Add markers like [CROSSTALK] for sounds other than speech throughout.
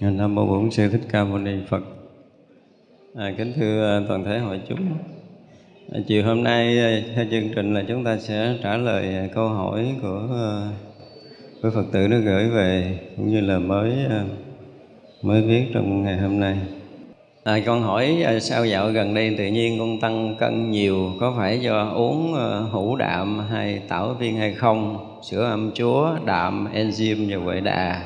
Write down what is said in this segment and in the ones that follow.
Dạ, Nam mô Bổn sư Thích Ca Mâu Ni Phật. À, kính thưa à, toàn thể hội chúng. À, chiều hôm nay à, theo chương trình là chúng ta sẽ trả lời à, câu hỏi của của Phật tử nó gửi về cũng như là mới mới viết trong ngày hôm nay. À, con hỏi sao dạo gần đây tự nhiên con tăng cân nhiều có phải do uống hũ đạm hay tảo viên hay không? Sữa âm chúa, đạm, enzyme và huệ đà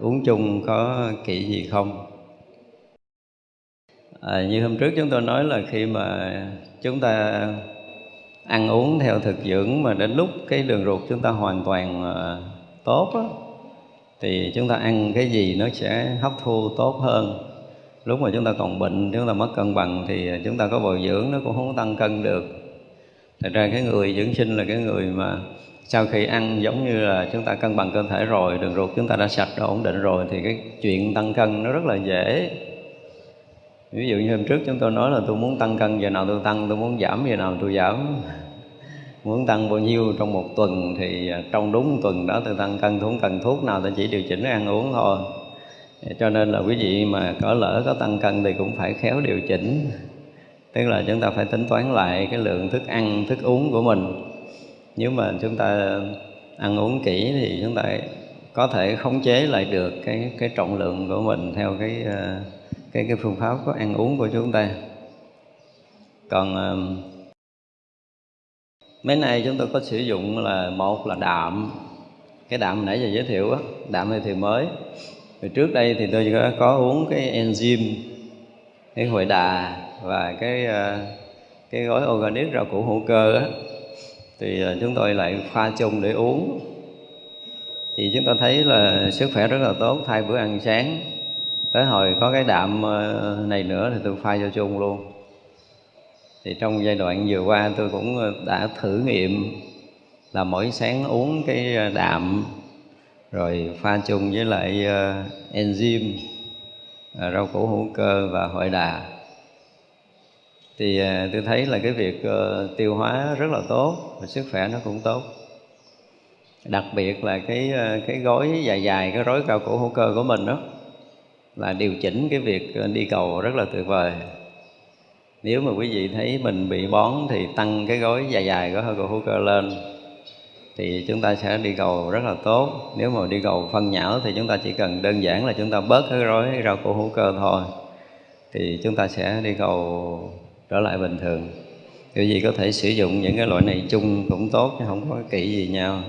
uống chung có kỵ gì không? À, như hôm trước chúng tôi nói là khi mà chúng ta ăn uống theo thực dưỡng mà đến lúc cái đường ruột chúng ta hoàn toàn à, tốt đó, thì chúng ta ăn cái gì nó sẽ hấp thu tốt hơn. Lúc mà chúng ta còn bệnh chúng ta mất cân bằng thì chúng ta có bồi dưỡng nó cũng không tăng cân được. Thật ra cái người dưỡng sinh là cái người mà sau khi ăn giống như là chúng ta cân bằng cơ thể rồi, đường ruột chúng ta đã sạch đã ổn định rồi, thì cái chuyện tăng cân nó rất là dễ. Ví dụ như hôm trước chúng tôi nói là tôi muốn tăng cân, giờ nào tôi tăng, tôi muốn giảm, giờ nào tôi giảm. [LAUGHS] Muốn tăng bao nhiêu trong một tuần thì à, trong đúng tuần đó tôi tăng cân tôi không cần thuốc nào, tôi chỉ điều chỉnh ăn uống thôi. Cho nên là quý vị mà có lỡ có tăng cân thì cũng phải khéo điều chỉnh. Tức là chúng ta phải tính toán lại cái lượng thức ăn, thức uống của mình nếu mà chúng ta ăn uống kỹ thì chúng ta có thể khống chế lại được cái cái trọng lượng của mình theo cái ờ, cái cái phương pháp của ăn uống của chúng ta. Còn ờ, mấy nay chúng tôi có sử dụng là một là đạm. Cái đạm nãy giờ giới thiệu á đạm này thì mới. Rồi trước đây thì tôi có, có uống cái enzyme cái hội đà và cái ờ, cái gói organic rau củ hữu cơ á thì à, chúng tôi lại pha chung để uống. Thì chúng ta thấy là sức khỏe rất là tốt, thay bữa ăn sáng. Tới hồi có cái đạm ờ, này nữa thì tôi pha cho chung luôn. Thì trong giai đoạn vừa qua tôi cũng ờ, đã thử nghiệm là mỗi sáng uống cái ờ, đạm, rồi pha chung với lại enzyme rau củ hữu cơ và hội đà thì à, tôi thấy là cái việc ờ, tiêu hóa rất là tốt và sức khỏe nó cũng tốt. Đặc biệt là cái ờ, cái gói dài dài, cái rối cao cổ hữu cơ của mình đó, là điều chỉnh cái việc ờ, đi cầu rất là tuyệt vời. Nếu mà quý vị thấy mình bị bón thì tăng cái gói dài dài của hơi cổ hữu cơ lên, thì chúng ta sẽ đi cầu rất là tốt. Nếu mà đi cầu phân nhão thì chúng ta chỉ cần đơn giản là chúng ta bớt cái rối rau củ hữu cơ thôi, thì chúng ta sẽ đi cầu trở lại bình thường. Kiểu gì có thể sử dụng những cái loại này chung cũng tốt chứ không có kỹ gì nhau.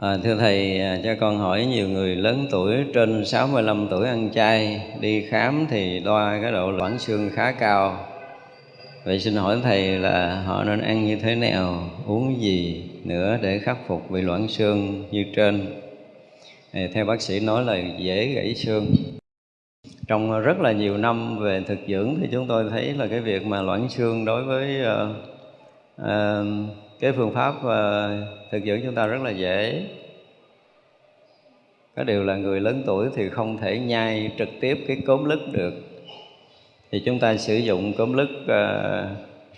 À, Thưa Thầy, à, cho con hỏi nhiều người lớn tuổi trên 65 tuổi ăn chay Đi khám thì đo cái độ loãng xương khá cao. Vậy xin hỏi Thầy là họ nên ăn như thế nào, uống gì nữa để khắc phục bị loãng xương như trên? Theo bác sĩ nói là dễ gãy xương trong rất là nhiều năm về thực dưỡng thì chúng tôi thấy là cái việc mà loãng xương đối với uh, uh, cái phương pháp uh, thực dưỡng chúng ta rất là dễ. Có điều là người lớn tuổi thì không thể nhai trực tiếp cái cốm lứt được. Thì chúng ta sử dụng cốm lứt uh,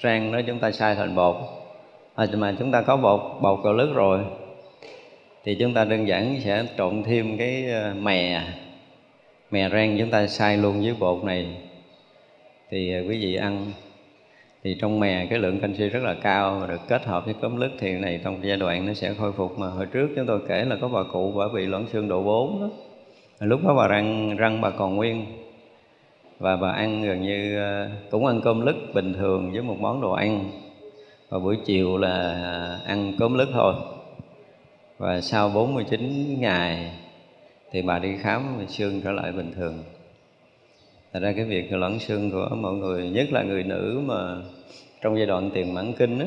rang đó chúng ta xay thành bột. À, mà chúng ta có bột bột cờ lứt rồi thì chúng ta đơn giản sẽ trộn thêm cái mè mè rang chúng ta xay luôn với bột này. Thì à, quý vị ăn. Thì trong mè cái lượng canxi rất là cao và được kết hợp với cốm lứt thì này trong giai đoạn nó sẽ khôi phục. Mà hồi trước chúng tôi kể là có bà cụ bà bị loãng xương độ 4 đó. lúc đó bà răng răng bà còn nguyên. Và bà ăn gần như à, cũng ăn cơm lứt bình thường với một món đồ ăn. Và buổi chiều là à, ăn cơm lứt thôi. Và sau 49 ngày thì bà đi khám xương trở lại bình thường. Thật ra cái việc loãng xương của mọi người, nhất là người nữ mà trong giai đoạn tiền mãn kinh á,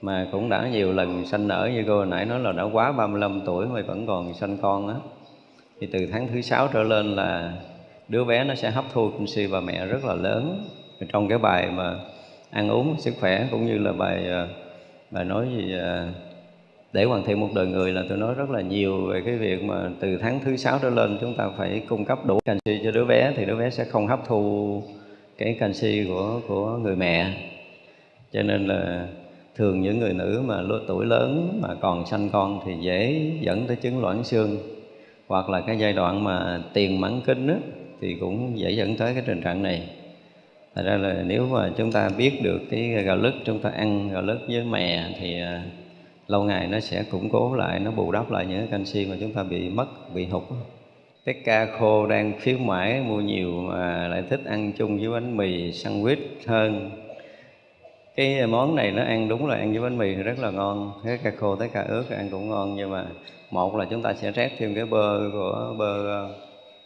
mà cũng đã nhiều lần sanh nở như cô hồi nãy nói là đã quá 35 tuổi mà vẫn còn sanh con á thì từ tháng thứ sáu trở lên là đứa bé nó sẽ hấp thu canxi và mẹ rất là lớn. Trong cái bài mà ăn uống sức khỏe cũng như là bài ờ, bài nói gì ờ, để hoàn thiện một đời người là tôi nói rất là nhiều về cái việc mà từ tháng thứ sáu trở lên chúng ta phải cung cấp đủ canxi cho đứa bé thì đứa bé sẽ không hấp thu cái canxi của của người mẹ. Cho nên là thường những người nữ mà lứa tuổi lớn mà còn sanh con thì dễ dẫn tới chứng loãng xương hoặc là cái giai đoạn mà tiền mãn kinh á, thì cũng dễ dẫn tới cái tình trạng này. Thật ra là nếu mà chúng ta biết được cái gạo lứt chúng ta ăn gạo lứt với mè thì à, lâu ngày nó sẽ củng cố lại, nó bù đắp lại những cái canxi mà chúng ta bị mất, bị hụt. Cái ca khô đang khuyến mãi mua nhiều mà lại thích ăn chung với bánh mì sandwich hơn. Cái món này nó ăn đúng là ăn với bánh mì thì rất là ngon. Cái ca khô tới ca ướt ăn cũng ngon nhưng mà một là chúng ta sẽ rét thêm cái bơ của bơ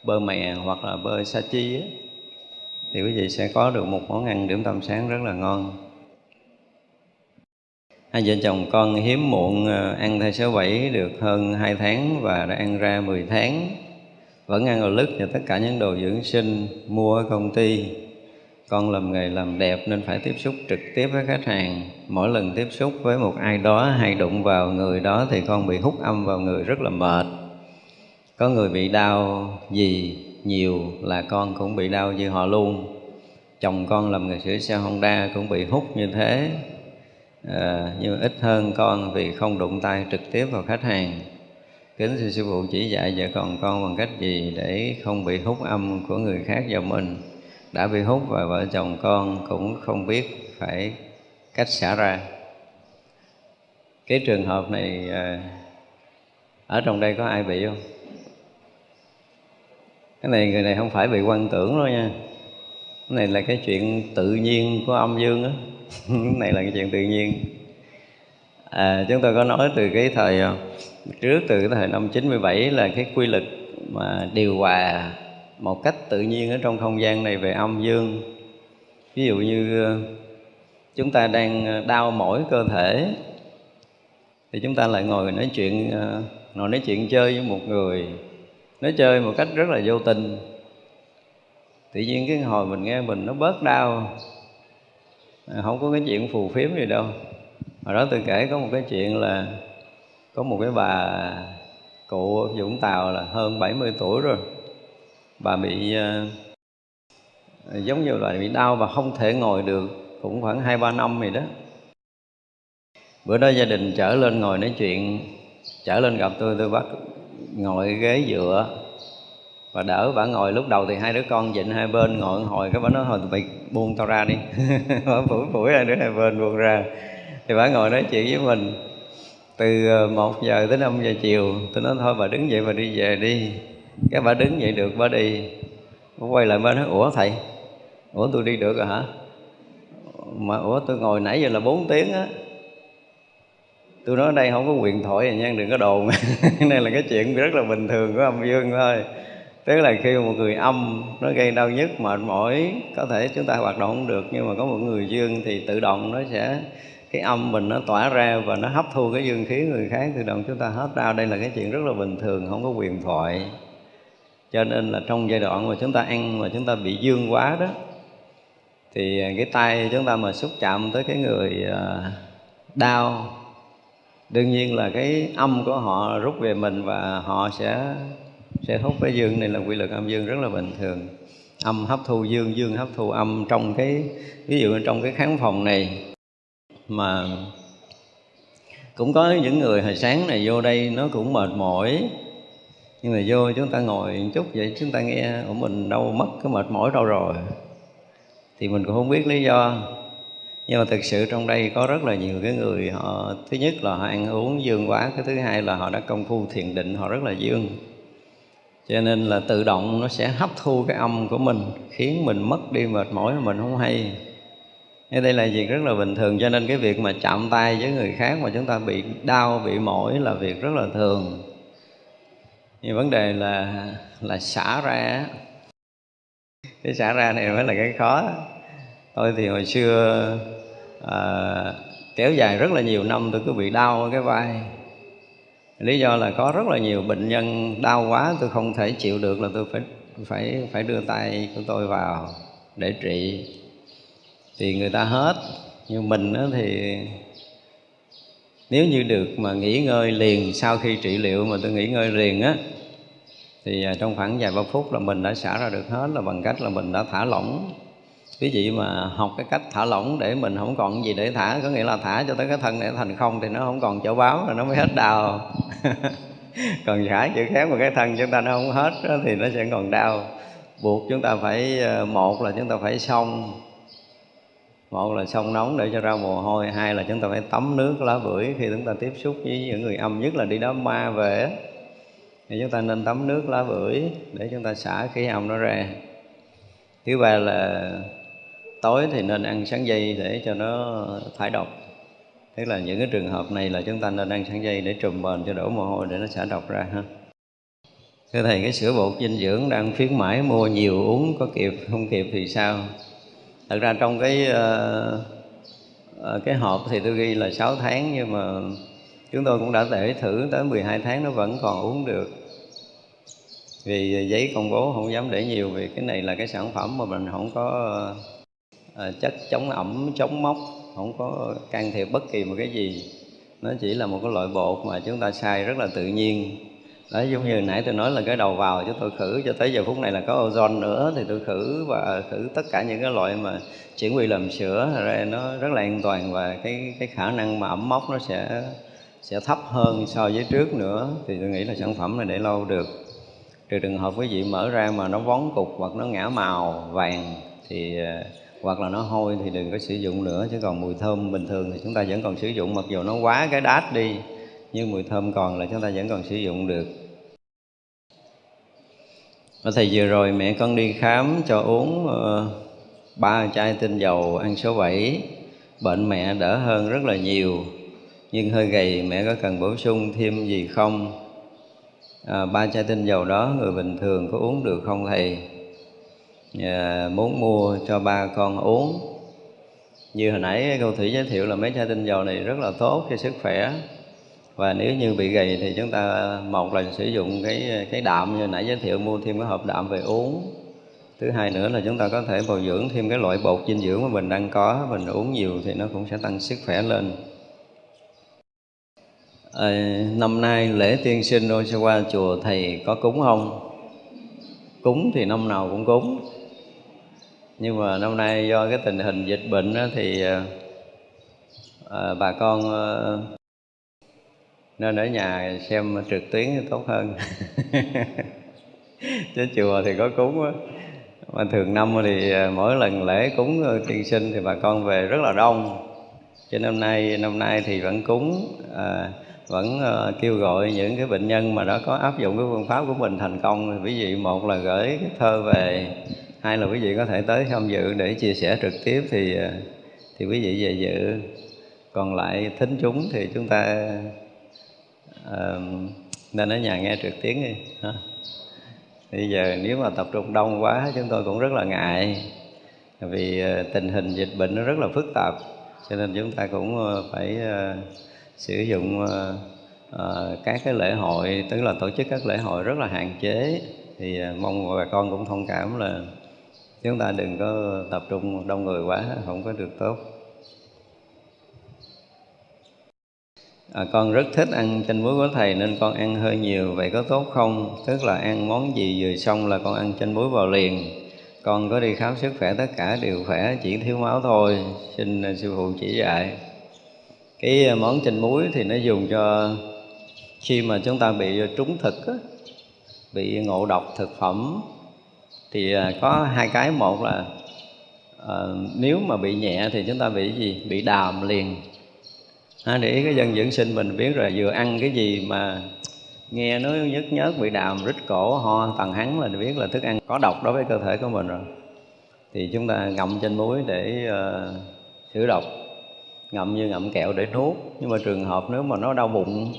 bơ mè hoặc là bơ sa chi thì quý vị sẽ có được một món ăn điểm tâm sáng rất là ngon hai vợ chồng con hiếm muộn ờ, ăn thai số 7 được hơn 2 tháng và đã ăn ra 10 tháng. Vẫn ăn ở lứt và tất cả những đồ dưỡng sinh, mua ở công ty. Con làm nghề làm đẹp nên phải tiếp xúc trực tiếp với khách hàng. Mỗi lần tiếp xúc với một ai đó hay đụng vào người đó thì con bị hút âm vào người rất là mệt. Có người bị đau gì nhiều là con cũng bị đau như họ luôn. Chồng con làm nghề sửa xe Honda cũng bị hút như thế à, nhưng ít hơn con vì không đụng tay trực tiếp vào khách hàng. Kính sư sư phụ chỉ dạy vợ còn con bằng cách gì để không bị hút âm của người khác vào mình. Đã bị hút và vợ chồng con cũng không biết phải cách xả ra. Cái trường hợp này à, ở trong đây có ai bị không? Cái này người này không phải bị quan tưởng đâu nha. Cái này là cái chuyện tự nhiên của âm dương á cái [LAUGHS] này là cái chuyện tự nhiên. À, chúng tôi có nói từ cái thời ờ, trước từ cái thời năm 97 là cái quy luật mà điều hòa một cách tự nhiên ở trong không gian này về âm dương. Ví dụ như ờ, chúng ta đang ờ, đau mỏi cơ thể thì chúng ta lại ngồi nói chuyện ngồi nói chuyện chơi với một người nói chơi một cách rất là vô tình. Tự nhiên cái hồi mình nghe mình nó bớt đau. Ờ, không có cái chuyện phù phiếm gì đâu. Hồi đó tôi kể có một cái chuyện là có một cái bà cụ Vũng Tàu là hơn 70 tuổi rồi. Bà bị uh, giống như là bị đau và không thể ngồi được cũng khoảng hai ba năm rồi đó. Bữa đó gia đình trở lên ngồi nói chuyện trở lên gặp tôi tôi bắt ngồi ghế dựa và đỡ bà ngồi lúc đầu thì hai đứa con dịnh hai bên, ngồi hồi, cái bà nói, thôi, tụi buông tao ra đi. [LAUGHS] Bà phủi phủi hai đứa hai bên buông ra. Thì bà ngồi nói chuyện với mình. Từ ờ, một giờ tới 5 giờ chiều tôi nói, thôi, bà đứng dậy, bà đi về đi. Cái bà đứng dậy được, bà đi. Bà quay lại, bà nói, ủa, thầy, ủa tôi đi được rồi hả? Mà, ủa tôi ngồi nãy giờ là 4 tiếng á. Tôi nói ở đây không có quyền thoại nha, đừng có đồn. [LAUGHS] Này là cái chuyện rất là bình thường của âm dương thôi tức là khi một người âm nó gây đau nhức mệt mỏi, có thể chúng ta hoạt động không được, nhưng mà có một người dương thì tự động nó sẽ, cái âm mình nó tỏa ra và nó hấp thu cái dương khí người khác, tự động chúng ta hết đau. Đây là cái chuyện rất là bình thường, không có quyền thoại. Cho nên là trong giai đoạn mà chúng ta ăn mà chúng ta bị dương quá đó, thì cái tay chúng ta mà xúc chạm tới cái người à, đau, đương nhiên là cái âm của họ rút về mình và họ sẽ sẽ hút với dương này là quy luật âm dương rất là bình thường. Âm hấp thu dương dương hấp thu âm trong cái, ví dụ trong cái khán phòng này. Mà cũng có những người hồi sáng này vô đây nó cũng mệt mỏi. Nhưng mà vô chúng ta ngồi một chút vậy chúng ta nghe của mình đâu mất cái mệt mỏi đâu rồi? Thì mình cũng không biết lý do. Nhưng mà thực sự trong đây có rất là nhiều cái người họ, thứ nhất là họ ăn uống dương quá, cái thứ hai là họ đã công phu thiền định, họ rất là dương cho nên là tự động nó sẽ hấp thu cái âm của mình khiến mình mất đi mệt mỏi mà mình không hay. Thế đây là việc rất là bình thường cho nên cái việc mà chạm tay với người khác mà chúng ta bị đau, bị mỏi là việc rất là thường. Nhưng vấn đề là là xả ra. Cái xả ra này mới là cái khó. Tôi thì hồi xưa à, kéo dài rất là nhiều năm tôi cứ bị đau ở cái vai lý do là có rất là nhiều bệnh nhân đau quá, tôi không thể chịu được là tôi phải phải phải đưa tay của tôi vào để trị. Thì người ta hết, nhưng mình thì nếu như được mà nghỉ ngơi liền sau khi trị liệu mà tôi nghỉ ngơi liền á, thì à, trong khoảng vài ba phút là mình đã xả ra được hết, là bằng cách là mình đã thả lỏng quý vị mà học cái cách thả lỏng để mình không còn gì để thả có nghĩa là thả cho tới cái thân này thành không thì nó không còn chỗ báo rồi nó mới hết đau. [LAUGHS] Còn xả chữ khéo mà cái thân chúng ta nó không hết đó, thì nó sẽ còn đau. Buộc chúng ta phải ờ, một là chúng ta phải xong một là sông nóng để cho ra mồ hôi hai là chúng ta phải tắm nước lá bưởi khi chúng ta tiếp xúc với những người âm nhất là đi đám ma về thì chúng ta nên tắm nước lá bưởi để chúng ta xả khí âm nó ra. Thứ ba là tối thì nên ăn sáng dây để cho nó thải độc. Tức là những cái trường hợp này là chúng ta nên ăn sáng dây để trùm bền cho đổ mồ hôi để nó xả độc ra ha. Thưa thầy cái sữa bột dinh dưỡng đang khuyến mãi mua nhiều uống có kịp không kịp thì sao? Thật ra trong cái uh, cái hộp thì tôi ghi là 6 tháng nhưng mà chúng tôi cũng đã để thử tới 12 tháng nó vẫn còn uống được. Vì giấy công bố không dám để nhiều vì cái này là cái sản phẩm mà mình không có Ờ, chất chống ẩm, chống mốc, không có can thiệp bất kỳ một cái gì. Nó chỉ là một cái loại bột mà chúng ta xài rất là tự nhiên. Đó, giống như nãy tôi nói là cái đầu vào cho tôi khử, cho tới giờ phút này là có ozone nữa thì tôi khử và khử tất cả những cái loại mà chuyển quy làm sữa. Ra nó rất là an toàn và cái cái khả năng mà ẩm mốc nó sẽ sẽ thấp hơn so với trước nữa. Thì tôi nghĩ là sản phẩm này để lâu được. Trừ trường hợp quý vị mở ra mà nó vón cục hoặc nó ngã màu vàng thì ờ, hoặc là nó hôi thì đừng có sử dụng nữa chứ còn mùi thơm bình thường thì chúng ta vẫn còn sử dụng mặc dù nó quá cái đát đi nhưng mùi thơm còn là chúng ta vẫn còn sử dụng được. Và thầy vừa rồi mẹ con đi khám cho uống uh, ba chai tinh dầu ăn số 7 bệnh mẹ đỡ hơn rất là nhiều nhưng hơi gầy mẹ có cần bổ sung thêm gì không? À, ba chai tinh dầu đó người bình thường có uống được không thầy? À, muốn mua cho ba con uống. Như hồi nãy cô thủy giới thiệu là mấy chai tinh dầu này rất là tốt cho sức khỏe. Và nếu như bị gầy thì chúng ta một là sử dụng cái cái đạm như nãy giới thiệu mua thêm cái hộp đạm về uống. Thứ hai nữa là chúng ta có thể bồi dưỡng thêm cái loại bột dinh dưỡng mà mình đang có mình uống nhiều thì nó cũng sẽ tăng sức khỏe lên. À, năm nay lễ tiên sinh Oshawa chùa thầy có cúng không? Cúng thì năm nào cũng cúng nhưng mà năm nay do cái tình hình dịch bệnh đó thì à, bà con à, nên ở nhà xem trực tuyến thì tốt hơn. [LAUGHS] Chứ chùa thì có cúng á. Mà thường năm thì à, mỗi lần lễ cúng tiên sinh thì bà con về rất là đông. Cho năm nay năm nay thì vẫn cúng à, vẫn uh, kêu gọi những cái bệnh nhân mà đã có áp dụng cái phương pháp của mình thành công. Thì quý vị một là gửi cái thơ về hai là quý vị có thể tới tham dự để chia sẻ trực tiếp thì ờ, thì quý vị về dự. Còn lại thính chúng thì chúng ta uh, nên ở nhà nghe trực tuyến đi ha. Bây giờ nếu mà tập trung đông quá chúng tôi cũng rất là ngại. Vì ờ, tình hình dịch bệnh nó rất là phức tạp cho nên chúng ta cũng phải uh, sử dụng uh, uh, các cái lễ hội tức là tổ chức các lễ hội rất là hạn chế. Thì uh, mong bà con cũng thông cảm là chúng ta đừng có tập trung đông người quá không có được tốt. À, con rất thích ăn chanh muối của thầy nên con ăn hơi nhiều. Vậy có tốt không? Tức là ăn món gì vừa xong là con ăn chanh muối vào liền. Con có đi khám sức khỏe tất cả đều khỏe chỉ thiếu máu thôi. Xin sư phụ chỉ dạy. Cái à, món chanh muối thì nó dùng cho khi mà chúng ta bị trúng thực á, bị ngộ độc thực phẩm thì à, có hai cái. Một là à, nếu mà bị nhẹ thì chúng ta bị gì? Bị đàm liền. À, để ý cái dân dưỡng sinh mình biết rồi vừa ăn cái gì mà nghe nó nhức nhớt bị đàm rít cổ ho tầng hắn là biết là thức ăn có độc đối với cơ thể của mình rồi. Thì chúng ta ngậm trên muối để à, uh, khử độc. Ngậm như ngậm kẹo để nuốt. Nhưng mà trường hợp nếu mà nó đau bụng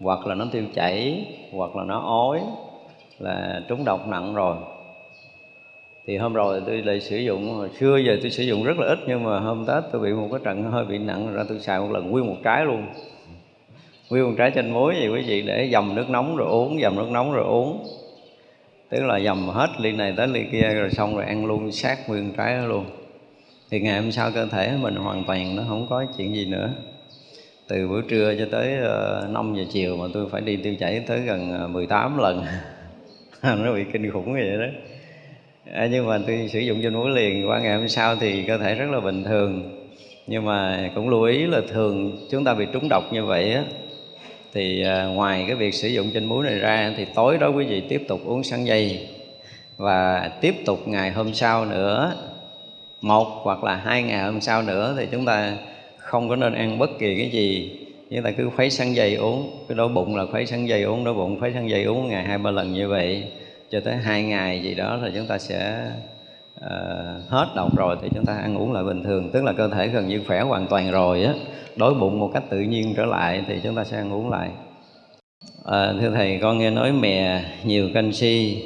hoặc là nó tiêu chảy hoặc là nó ói là trúng độc nặng rồi thì hôm rồi tôi lại sử dụng hồi xưa giờ tôi sử dụng rất là ít nhưng mà hôm tết tôi bị một cái trận hơi bị nặng, ra tôi xài một lần nguyên một trái luôn. Nguyên một trái chanh muối gì quý vị, để dầm nước nóng rồi uống, dầm nước nóng rồi uống. Tức là dầm hết ly này tới ly kia rồi xong rồi ăn luôn sát nguyên trái đó luôn. Thì ngày hôm sau cơ thể mình hoàn toàn nó không có chuyện gì nữa. Từ bữa trưa cho tới ờ, 5 giờ chiều mà tôi phải đi tiêu chảy tới gần ờ, 18 lần. [LAUGHS] Nó bị kinh khủng vậy đó à, nhưng mà tôi sử dụng cho muối liền qua ngày hôm sau thì cơ thể rất là bình thường. Nhưng mà cũng lưu ý là thường chúng ta bị trúng độc như vậy á thì à, ngoài cái việc sử dụng trên muối này ra thì tối đó quý vị tiếp tục uống sắn dây. Và tiếp tục ngày hôm sau nữa một hoặc là hai ngày hôm sau nữa thì chúng ta không có nên ăn bất kỳ cái gì. Chúng ta cứ khuấy sắn dây uống cái đói bụng là khuấy sắn dây uống đói bụng khuấy sắn dây uống ngày hai ba lần như vậy cho tới hai ngày gì đó rồi chúng ta sẽ uh, hết độc rồi thì chúng ta ăn uống lại bình thường. Tức là cơ thể gần như khỏe hoàn toàn rồi á. Đói bụng một cách tự nhiên trở lại thì chúng ta sẽ ăn uống lại. À, thưa thầy con nghe nói mè nhiều canxi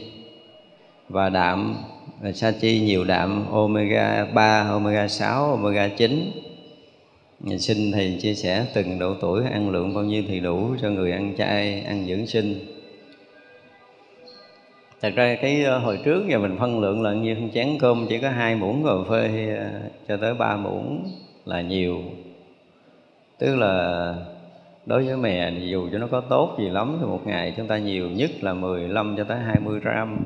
và đạm ờ, sa chi nhiều đạm omega 3, omega 6, omega 9 Xin Thầy chia sẻ từng độ tuổi ăn lượng bao nhiêu thì đủ cho người ăn chay, ăn dưỡng sinh. Thật ra cái ờ, hồi trước giờ mình phân lượng là như chén cơm chỉ có hai muỗng cà phê ờ, cho tới ba muỗng là nhiều. Tức là đối với mè thì dù cho nó có tốt gì lắm thì một ngày chúng ta nhiều nhất là 15 cho tới 20 gram.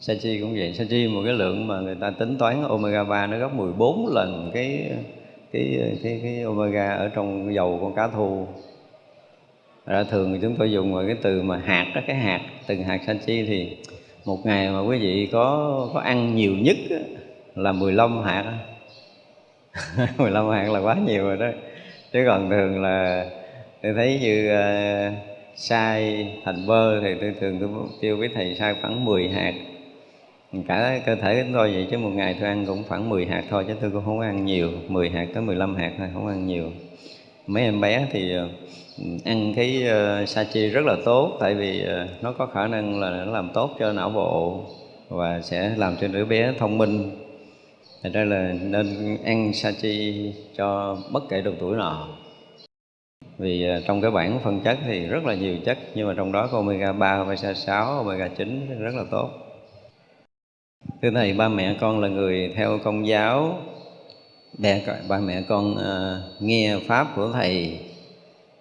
Sachi cũng vậy, Sachi một cái lượng mà người ta tính toán omega 3 nó gấp 14 lần cái cái cái cái omega ở trong dầu con cá thu. Ra thường thì chúng tôi dùng vào cái từ mà hạt đó cái hạt từng hạt sanh chi thì một ngày mà quý vị có có ăn nhiều nhất là 15 hạt 15 [LAUGHS] hạt là quá nhiều rồi đó. Chứ còn thường là tôi thấy như uh, sai thành bơ thì tôi thường tôi tiêu với thầy sai khoảng 10 hạt. Cả cơ thể chúng tôi vậy chứ một ngày tôi ăn cũng khoảng 10 hạt thôi chứ tôi cũng không ăn nhiều. 10 hạt tới 15 hạt thôi không ăn nhiều mấy em bé thì ờ, ăn cái ờ, uh, sa chi rất là tốt tại vì uh, nó có khả năng là nó làm tốt cho não bộ và sẽ làm cho đứa bé thông minh. Thành ra là nên ăn sa chi cho bất kể độ tuổi nào. Vì trong cái bảng phân chất thì rất là nhiều chất nhưng mà trong đó có omega 3, omega 6, omega 9 rất là tốt. Thưa thầy ba mẹ con là người theo công giáo để ba mẹ con uh, nghe pháp của thầy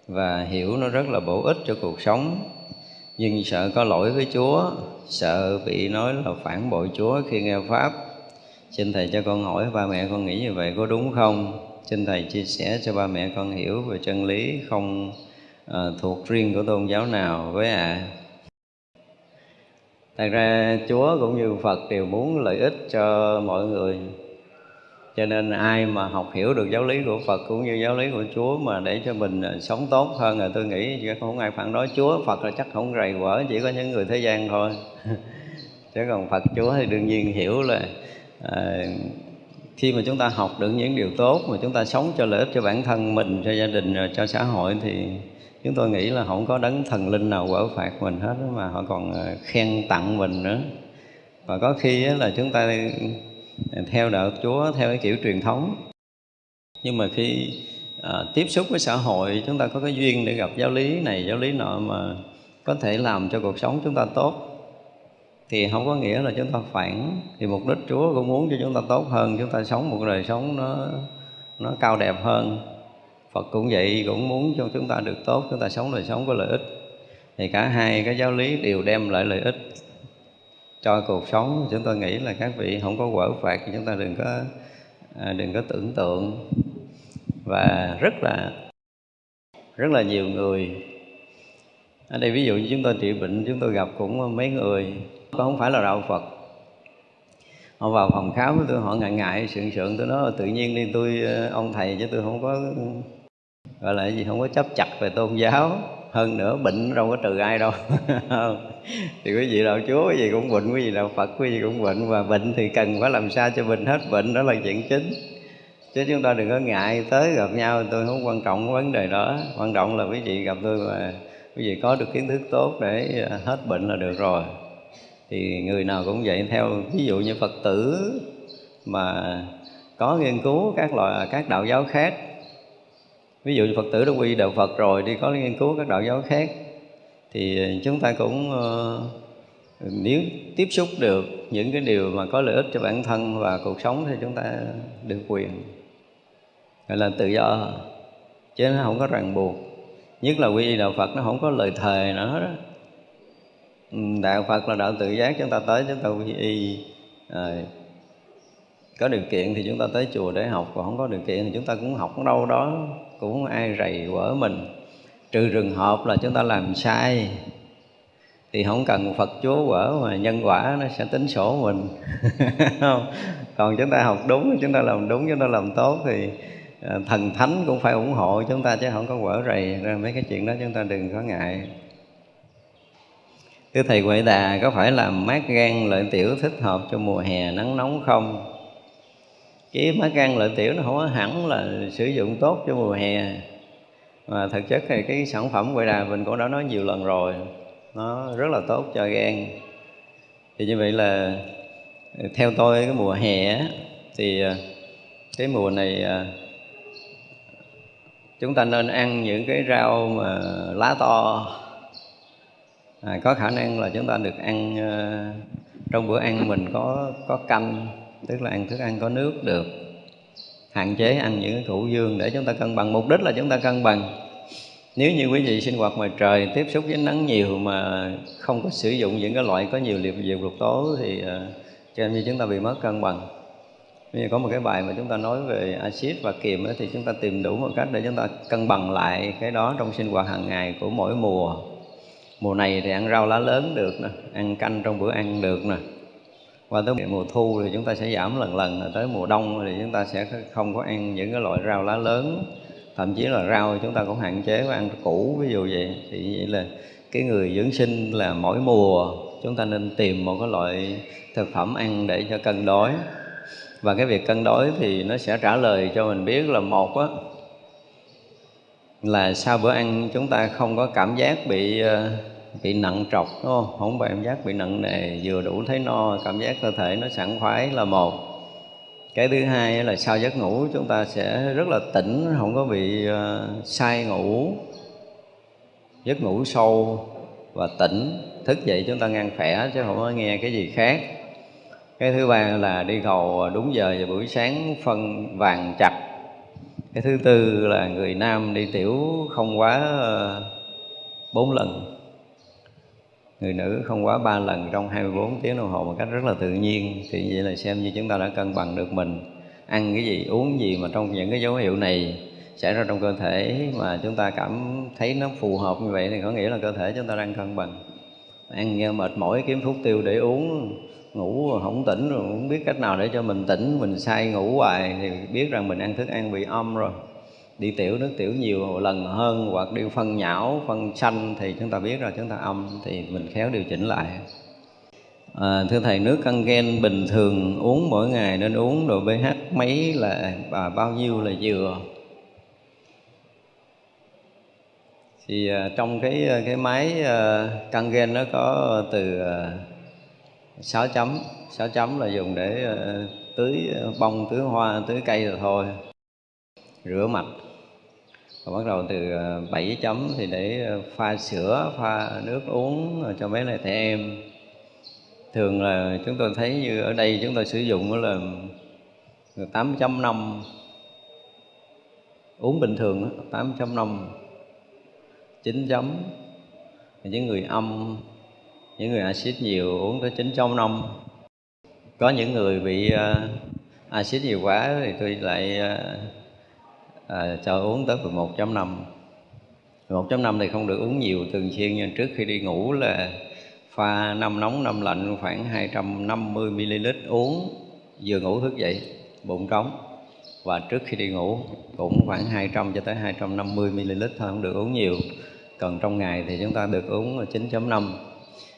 và hiểu nó rất là bổ ích cho cuộc sống. Nhưng sợ có lỗi với chúa sợ bị nói là phản bội chúa khi nghe pháp. Xin thầy cho con hỏi ba mẹ con nghĩ như vậy có đúng không? Xin thầy chia sẻ cho ba mẹ con hiểu về chân lý không uh, thuộc riêng của tôn giáo nào với ạ. À thật ra chúa cũng như phật đều muốn lợi ích cho mọi người cho nên ai mà học hiểu được giáo lý của phật cũng như giáo lý của chúa mà để cho mình à, sống tốt hơn là tôi nghĩ không ai phản đối chúa. Phật là chắc không rầy quở chỉ có những người thế gian thôi. [LAUGHS] Chứ còn phật chúa thì đương nhiên hiểu là à, khi mà chúng ta học được những điều tốt mà chúng ta sống cho lợi ích cho bản thân mình cho gia đình cho xã hội thì chúng tôi nghĩ là không có đấng thần linh nào quở phạt mình hết mà họ còn à, khen tặng mình nữa. Và có khi là chúng ta theo đạo Chúa theo cái kiểu truyền thống. Nhưng mà khi à, tiếp xúc với xã hội chúng ta có cái duyên để gặp giáo lý này giáo lý nọ mà có thể làm cho cuộc sống chúng ta tốt thì không có nghĩa là chúng ta phản. Thì mục đích Chúa cũng muốn cho chúng ta tốt hơn chúng ta sống một đời sống nó nó cao đẹp hơn. Phật cũng vậy cũng muốn cho chúng ta được tốt chúng ta sống đời sống có lợi ích. Thì cả hai cái giáo lý đều đem lại lợi ích cho cuộc sống. Chúng tôi nghĩ là các vị không có quở phạt thì chúng ta đừng có à, đừng có tưởng tượng. Và rất là rất là nhiều người, ở đây ví dụ như chúng tôi trị bệnh chúng tôi gặp cũng mấy người không phải là đạo Phật. Họ vào phòng khám với tôi họ ngại ngại, sượng sượng, tôi nói, tự nhiên đi tôi ờ, ông thầy chứ tôi không có, gọi là gì, không có chấp chặt về tôn giáo hơn nữa bệnh đâu có trừ ai đâu. [LAUGHS] Thì quý vị đạo chúa, quý vị cũng bệnh, quý vị đạo phật, quý vị cũng bệnh. Và bệnh thì cần phải làm sao cho bệnh hết bệnh, đó là chuyện chính. Chứ chúng ta đừng có ngại tới gặp nhau, tôi không quan trọng cái vấn đề đó. Quan trọng là quý vị gặp tôi mà quý vị có được kiến thức tốt để à, hết bệnh là được rồi. Thì người nào cũng vậy, theo ví dụ như phật tử mà có nghiên cứu các loại, các đạo giáo khác ví dụ phật tử đã quy đạo phật rồi đi có nghiên cứu các đạo giáo khác thì chúng ta cũng ờ, nếu tiếp xúc được những cái điều mà có lợi ích cho bản thân và cuộc sống thì chúng ta được quyền gọi là tự do. Chứ nó không có ràng buộc. Nhất là quy y đạo phật nó không có lời thề nữa đó ừ, đạo phật là đạo tự giác chúng ta tới chúng ta quy y à, có điều kiện thì chúng ta tới chùa để học còn không có điều kiện thì chúng ta cũng học ở đâu đó cũng ai rầy quở mình. Trừ trường hợp là chúng ta làm sai, thì không cần Phật Chúa quở mà nhân quả nó sẽ tính sổ mình. [LAUGHS] Không, còn chúng ta học đúng, chúng ta làm đúng, chúng ta làm tốt thì ờ, thần thánh cũng phải ủng hộ chúng ta chứ không có quở rầy ra mấy cái chuyện đó, chúng ta đừng có ngại. Thưa Thầy Huệ Đà, có phải làm mát gan lợi tiểu thích hợp cho mùa hè nắng nóng không? Cái má gan lợi tiểu nó không có hẳn là sử dụng tốt cho mùa hè. Mà thực chất thì cái sản phẩm Huệ Đà mình cũng đã nói nhiều lần rồi. Nó rất là tốt cho gan. Thì như vậy là theo tôi cái mùa hè thì à, cái mùa này à, chúng ta nên ăn những cái rau mà lá to. À, có khả năng là chúng ta được ăn à, trong bữa ăn mình có có canh tức là ăn thức ăn có nước được. Hạn chế ăn những cái củ dương để chúng ta cân bằng. Mục đích là chúng ta cân bằng. Nếu như quý vị sinh hoạt ngoài trời tiếp xúc với nắng nhiều mà không có sử dụng những cái loại có nhiều liều diệu lục tố thì uh, cho nên như chúng ta bị mất cân bằng. Bây giờ có một cái bài mà chúng ta nói về axit và kiềm thì chúng ta tìm đủ một cách để chúng ta cân bằng lại cái đó trong sinh hoạt hàng ngày của mỗi mùa. Mùa này thì ăn rau lá lớn được nè ăn canh trong bữa ăn được nè qua tới mùa thu thì chúng ta sẽ giảm lần lần tới mùa đông thì chúng ta sẽ không có ăn những cái loại rau lá lớn. Thậm chí là rau chúng ta cũng hạn chế với ăn củ, ví dụ vậy. Thì vậy là cái người dưỡng sinh là mỗi mùa chúng ta nên tìm một cái loại thực phẩm ăn để cho cân đối. Và cái việc cân đối thì nó sẽ trả lời cho mình biết là một á, là sau bữa ăn chúng ta không có cảm giác bị ờ, bị nặng trọc đúng không? Không bị cảm giác bị nặng nề vừa đủ thấy no cảm giác cơ thể nó sảng khoái là một. Cái thứ hai là sau giấc ngủ chúng ta sẽ rất là tỉnh không có bị ờ, uh, sai ngủ. Giấc ngủ sâu và tỉnh thức dậy chúng ta ngang khỏe chứ không có nghe cái gì khác. Cái thứ ba là đi cầu đúng giờ và buổi sáng phân vàng chặt. Cái thứ tư là người nam đi tiểu không quá ờ, bốn lần người nữ không quá ba lần trong 24 tiếng đồng hồ một cách rất là tự nhiên. Thì vậy là xem như chúng ta đã cân bằng được mình. Ăn cái gì, uống gì mà trong những cái dấu hiệu này xảy ra trong cơ thể mà chúng ta cảm thấy nó phù hợp như vậy thì có nghĩa là cơ thể chúng ta đang cân bằng. Ăn nghe mệt mỏi, kiếm thuốc tiêu để uống, ngủ không tỉnh rồi, không biết cách nào để cho mình tỉnh, mình say, ngủ hoài thì biết rằng mình ăn thức ăn bị âm rồi đi tiểu nước tiểu nhiều lần hơn hoặc đi phân nhão phân xanh thì chúng ta biết rồi chúng ta âm thì mình khéo điều chỉnh lại. À, thưa thầy nước căng gen bình thường uống mỗi ngày nên uống độ pH mấy là và bao nhiêu là vừa? Thì à, trong cái à, cái máy à, căng gen nó có từ à, 6 chấm 6 chấm là dùng để à, tưới bông tưới hoa tưới cây rồi thôi. Rửa mặt và bắt đầu từ ờ, 7 chấm thì để ờ, pha sữa, pha nước uống ờ, cho mấy lại trẻ em. Thường là chúng tôi thấy như ở đây chúng tôi sử dụng là 8.5 uống bình thường 8.5 9 chấm những người âm, những người axit nhiều uống tới 9 trăm năm. Có những người bị axit nhiều quá thì tôi lại à, cho uống tới 11.5 1.5 thì không được uống nhiều thường xuyên nhưng trước khi đi ngủ là pha năm nóng năm lạnh khoảng 250 ml uống vừa ngủ thức dậy bụng trống. Và trước khi đi ngủ cũng khoảng 200 cho tới 250 ml thôi không được uống nhiều. Còn trong ngày thì chúng ta được uống 9.5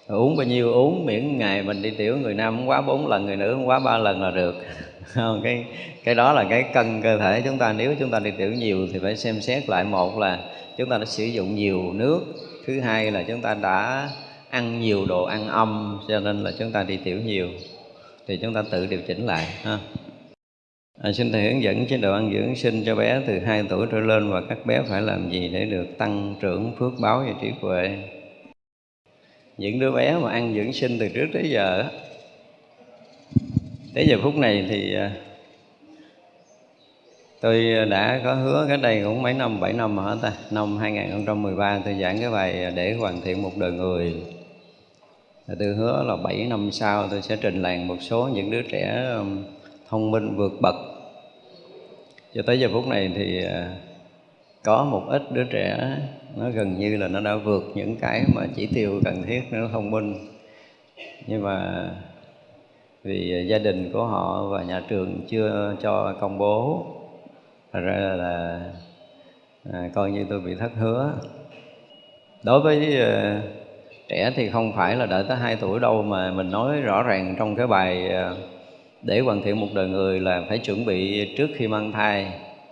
uống bao nhiêu uống miễn ngày mình đi tiểu người nam không quá 4 lần người nữ không quá 3 lần là được không cái cái đó là cái cân cơ thể chúng ta. Nếu chúng ta đi tiểu nhiều thì phải xem xét lại. Một là chúng ta đã sử dụng nhiều nước. Thứ hai là chúng ta đã ăn nhiều đồ ăn âm cho nên là chúng ta đi tiểu nhiều. Thì chúng ta tự điều chỉnh lại ha. À, xin Thầy hướng dẫn chế độ ăn dưỡng sinh cho bé từ 2 tuổi trở lên và các bé phải làm gì để được tăng trưởng phước báo và trí huệ những đứa bé mà ăn dưỡng sinh từ trước tới giờ tới giờ phút này thì à, tôi đã có hứa cái đây cũng mấy năm, bảy năm hả ta? Năm 2013 tôi giảng cái bài để hoàn thiện một đời người. Tôi hứa là 7 năm sau tôi sẽ trình làng một số những đứa trẻ thông minh vượt bậc. Cho tới giờ phút này thì à, có một ít đứa trẻ nó gần như là nó đã vượt những cái mà chỉ tiêu cần thiết nó thông minh. Nhưng mà vì gia đình của họ và nhà trường chưa cho công bố. Thật ra là à, coi như tôi bị thất hứa. Đối với uh, trẻ thì không phải là đợi tới 2 tuổi đâu mà mình nói rõ ràng trong cái bài uh, để hoàn thiện một đời người là phải chuẩn bị trước khi mang thai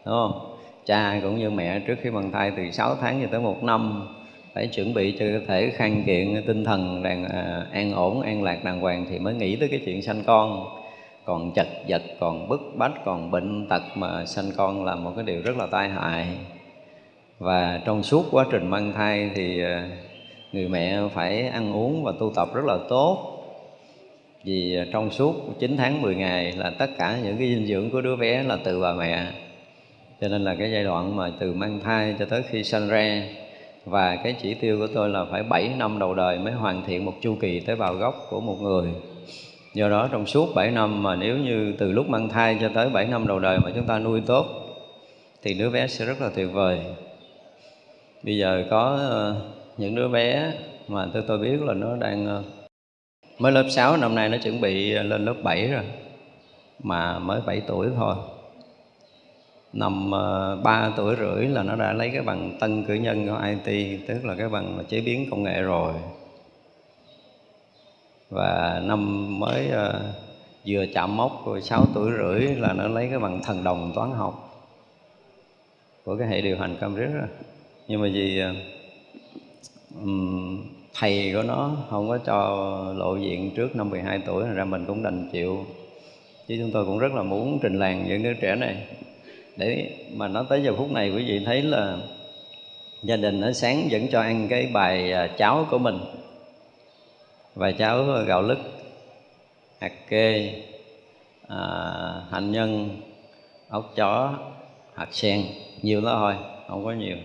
đúng không? Cha cũng như mẹ trước khi mang thai từ 6 tháng cho tới một năm phải chuẩn bị cho cơ thể khang kiện tinh thần đàng à, an ổn an lạc đàng hoàng thì mới nghĩ tới cái chuyện sanh con. Còn chật vật còn bức bách còn bệnh tật mà sanh con là một cái điều rất là tai hại. Và trong suốt quá trình mang thai thì à, người mẹ phải ăn uống và tu tập rất là tốt. Vì à, trong suốt 9 tháng 10 ngày là tất cả những cái dinh dưỡng của đứa bé là từ bà mẹ. Cho nên là cái giai đoạn mà từ mang thai cho tới khi sanh ra và cái chỉ tiêu của tôi là phải 7 năm đầu đời mới hoàn thiện một chu kỳ tế bào gốc của một người. Do đó trong suốt 7 năm mà nếu như từ lúc mang thai cho tới 7 năm đầu đời mà chúng ta nuôi tốt, thì đứa bé sẽ rất là tuyệt vời. Bây giờ có ờ, những đứa bé mà tôi tôi biết là nó đang ờ, mới lớp 6 năm nay nó chuẩn bị ờ, lên lớp 7 rồi, mà mới 7 tuổi thôi năm ờ, ba tuổi rưỡi là nó đã lấy cái bằng tân cử nhân của IT tức là cái bằng chế biến công nghệ rồi. Và năm mới uh, vừa chạm mốc 6 tuổi rưỡi là nó lấy cái bằng thần đồng toán học của cái hệ điều hành Cambridge rồi nhưng mà vì um, thầy của nó không có cho lộ diện trước năm 12 tuổi ra mình cũng đành chịu. Chứ chúng tôi cũng rất là muốn trình làng những đứa trẻ này để mà nói tới giờ phút này quý vị thấy là gia đình ở sáng vẫn cho ăn cái bài à, cháo của mình. Bài cháo gạo lứt hạt kê à, hành nhân ốc chó hạt sen nhiều đó thôi không có nhiều.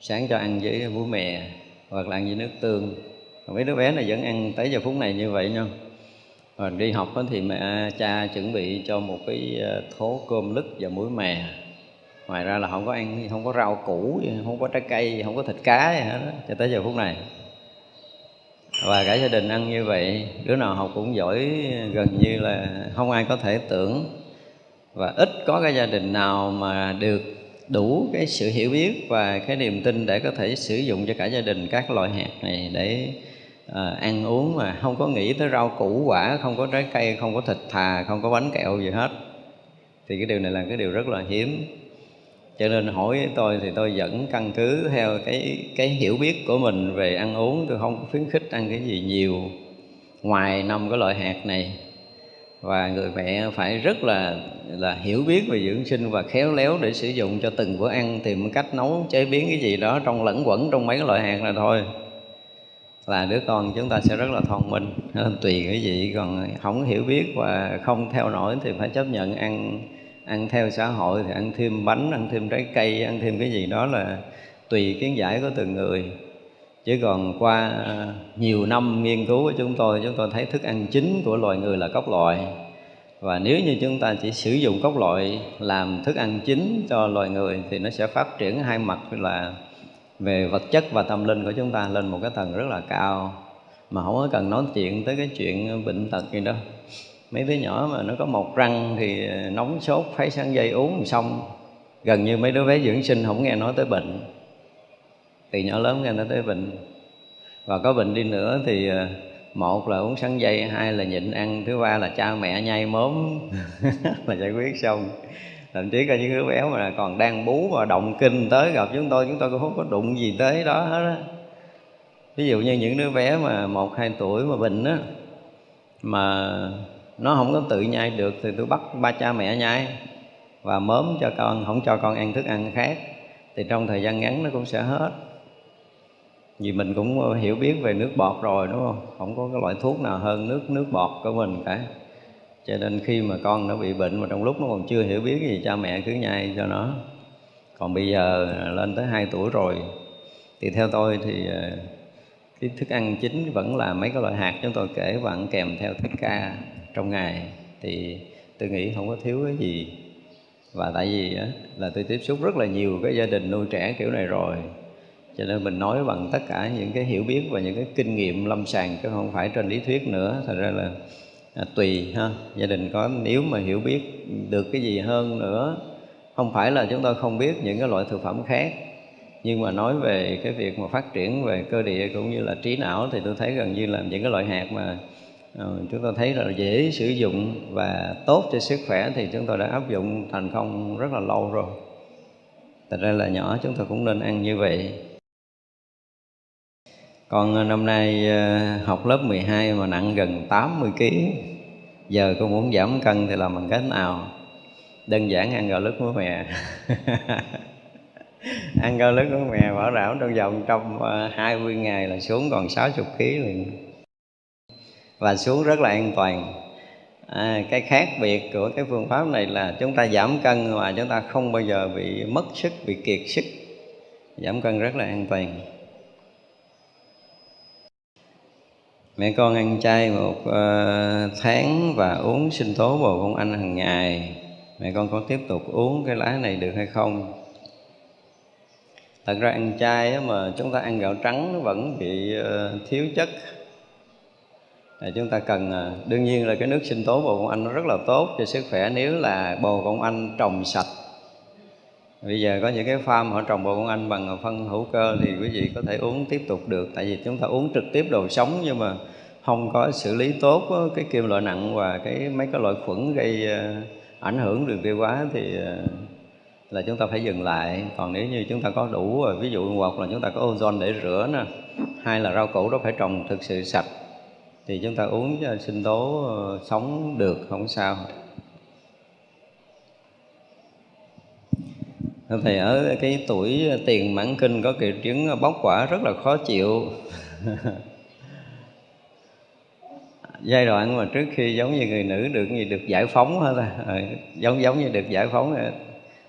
Sáng cho ăn với bún mẹ hoặc là ăn với nước tương. Mấy đứa bé này vẫn ăn tới giờ phút này như vậy nha rồi đi học thì mẹ cha chuẩn bị cho một cái ờ, thố cơm lứt và muối mè. Ngoài ra là không có ăn không có rau củ không có trái cây không có thịt cá gì hết đó, cho tới giờ phút này. Và cả gia đình ăn như vậy đứa nào học cũng giỏi gần như là không ai có thể tưởng. Và ít có cái gia đình nào mà được đủ cái sự hiểu biết và cái niềm tin để có thể sử dụng cho cả gia đình các loại hạt này để à, ăn uống mà không có nghĩ tới rau củ quả không có trái cây không có thịt thà không có bánh kẹo gì hết. Thì cái điều này là cái điều rất là hiếm. Cho nên hỏi tôi thì tôi vẫn căn cứ theo cái cái hiểu biết của mình về ăn uống. Tôi không khuyến khích ăn cái gì nhiều ngoài năm cái loại hạt này. Và người mẹ phải rất là là hiểu biết về dưỡng sinh và khéo léo để sử dụng cho từng bữa ăn tìm cách nấu chế biến cái gì đó trong lẫn quẩn trong mấy cái loại hạt này thôi là đứa con chúng ta sẽ rất là thông minh nên tùy cái gì. Còn không hiểu biết và không theo nổi thì phải chấp nhận ăn ăn theo xã hội, thì ăn thêm bánh, ăn thêm trái cây, ăn thêm cái gì đó là tùy kiến giải của từng người. Chứ còn qua nhiều năm nghiên cứu của chúng tôi chúng tôi thấy thức ăn chính của loài người là cốc loại. Và nếu như chúng ta chỉ sử dụng cốc loại làm thức ăn chính cho loài người thì nó sẽ phát triển hai mặt là về vật chất và tâm linh của chúng ta lên một cái tầng rất là cao. Mà không có cần nói chuyện tới cái chuyện bệnh tật gì đâu. Mấy đứa nhỏ mà nó có một răng thì nóng sốt, phải sáng dây uống xong. Gần như mấy đứa bé dưỡng sinh không nghe nói tới bệnh. Từ nhỏ lớn nghe nói tới bệnh. Và có bệnh đi nữa thì ờ, một là uống sắn dây, hai là nhịn ăn, thứ ba là cha mẹ nhai mớm. [LAUGHS] Là giải quyết xong thậm chí có những đứa bé mà còn đang bú và động kinh tới gặp chúng tôi chúng tôi cũng không có đụng gì tới đó hết á. Ví dụ như những đứa bé mà một, hai tuổi mà bệnh á, mà nó không có tự nhai được thì tôi bắt ba cha mẹ nhai và mớm cho con, không cho con ăn thức ăn khác, thì trong thời gian ngắn nó cũng sẽ hết. Vì mình cũng hiểu biết về nước bọt rồi, đúng không? Không có cái loại thuốc nào hơn nước nước bọt của mình cả cho nên khi mà con nó bị bệnh mà trong lúc nó còn chưa hiểu biết gì cha mẹ cứ nhai cho nó. Còn bây giờ lên tới 2 tuổi rồi thì theo tôi thì ờ, cái thức ăn chính vẫn là mấy cái loại hạt chúng tôi kể và ăn kèm theo thức ca trong ngày. Thì tôi nghĩ không có thiếu cái gì. Và tại vì á, là tôi tiếp xúc rất là nhiều cái gia đình nuôi trẻ kiểu này rồi. Cho nên mình nói bằng tất cả những cái hiểu biết và những cái kinh nghiệm lâm sàng chứ không phải trên lý thuyết nữa. Thật ra là à, tùy ha. Gia đình có nếu mà hiểu biết được cái gì hơn nữa không phải là chúng tôi không biết những cái loại thực phẩm khác nhưng mà nói về cái việc mà phát triển về cơ địa cũng như là trí não thì tôi thấy gần như là những cái loại hạt mà uh, chúng tôi thấy là dễ sử dụng và tốt cho sức khỏe thì chúng tôi đã áp dụng thành công rất là lâu rồi. Thật ra là nhỏ chúng tôi cũng nên ăn như vậy con ờ, năm nay ờ, học lớp 12 mà nặng gần 80 kg giờ con muốn giảm cân thì làm bằng cách nào? Đơn giản ăn gạo lứt muối mè. [LAUGHS] Ăn gạo lứt muối mè bảo đảm trong vòng trong ờ, 20 ngày là xuống còn 60 kg liền. Và xuống rất là an toàn. À, cái khác biệt của cái phương pháp này là chúng ta giảm cân mà chúng ta không bao giờ bị mất sức bị kiệt sức. Giảm cân rất là an toàn. Mẹ con ăn chay một uh, tháng và uống sinh tố bồ công anh hàng ngày. Mẹ con có tiếp tục uống cái lá này được hay không? Thật ra ăn chay mà chúng ta ăn gạo trắng nó vẫn bị uh, thiếu chất. À, chúng ta cần ờ, đương nhiên là cái nước sinh tố bồ công anh nó rất là tốt cho sức khỏe. Nếu là bồ công anh trồng sạch bây giờ có những cái farm họ trồng bồ công anh bằng phân hữu cơ thì quý vị có thể uống tiếp tục được. Tại vì chúng ta uống trực tiếp đồ sống nhưng mà không có xử lý tốt cái kim loại nặng và cái mấy cái loại khuẩn gây ờ, ảnh hưởng đường tiêu hóa thì ờ, là chúng ta phải dừng lại. Còn nếu như chúng ta có đủ ví dụ hoặc là chúng ta có ozone để rửa nè hai là rau củ đó phải trồng thực sự sạch thì chúng ta uống ờ, sinh tố sống được, không sao. Thầy ở cái tuổi tiền mãn kinh có triệu chứng bóc quả rất là khó chịu. [LAUGHS] Giai đoạn mà trước khi giống như người nữ được gì được giải phóng hết à, giống giống như được giải phóng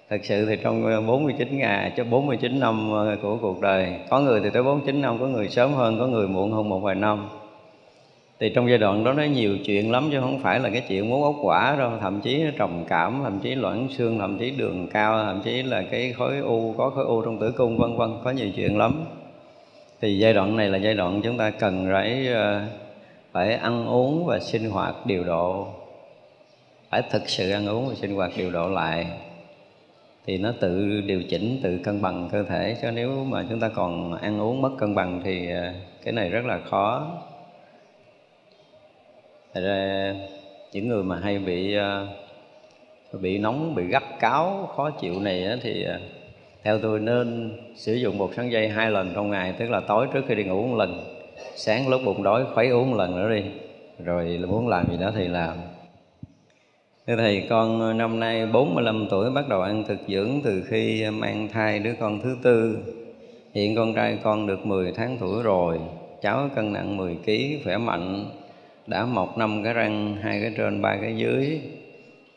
thật sự thì trong 49 ngày cho 49 năm của cuộc đời có người thì tới 49 năm có người sớm hơn có người muộn hơn một vài năm thì trong giai đoạn đó nó nhiều chuyện lắm chứ không phải là cái chuyện muốn ốc quả đâu. Thậm chí trầm cảm, thậm chí loãng xương, thậm chí đường cao, thậm chí là cái khối u, có khối u trong tử cung, vân vân, có nhiều chuyện lắm. Thì giai đoạn này là giai đoạn chúng ta cần phải ờ, phải ăn uống và sinh hoạt điều độ. Phải thực sự ăn uống và sinh hoạt điều độ lại. Thì nó tự điều chỉnh, tự cân bằng cơ thể. Chứ nếu mà chúng ta còn ăn uống mất cân bằng thì ờ, cái này rất là khó. Thật ra những người mà hay bị ờ, bị nóng, bị gắt cáo, khó chịu này thì ờ, theo tôi nên sử dụng bột sắn dây hai lần trong ngày tức là tối trước khi đi ngủ một lần sáng lúc bụng đói khuấy uống một lần nữa đi rồi muốn làm gì đó thì làm Thưa Thầy, con ờ, năm nay 45 tuổi bắt đầu ăn thực dưỡng từ khi mang thai đứa con thứ tư. Hiện con trai con được 10 tháng tuổi rồi, cháu cân nặng 10 kg, khỏe mạnh, đã mọc năm cái răng hai cái trên ba cái dưới.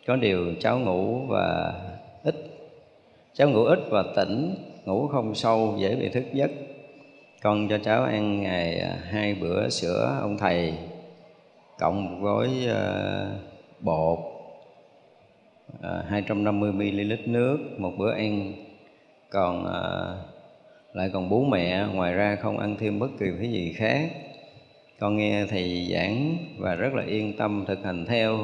Có điều cháu ngủ và ít. Cháu ngủ ít và tỉnh ngủ không sâu dễ bị thức giấc. Con cho cháu ăn ngày à, hai bữa sữa ông thầy cộng một gói uh, bột uh, 250 ml nước một bữa ăn. Còn uh, lại còn bú mẹ ngoài ra không ăn thêm bất kỳ cái gì khác con nghe thầy giảng và rất là yên tâm thực hành theo.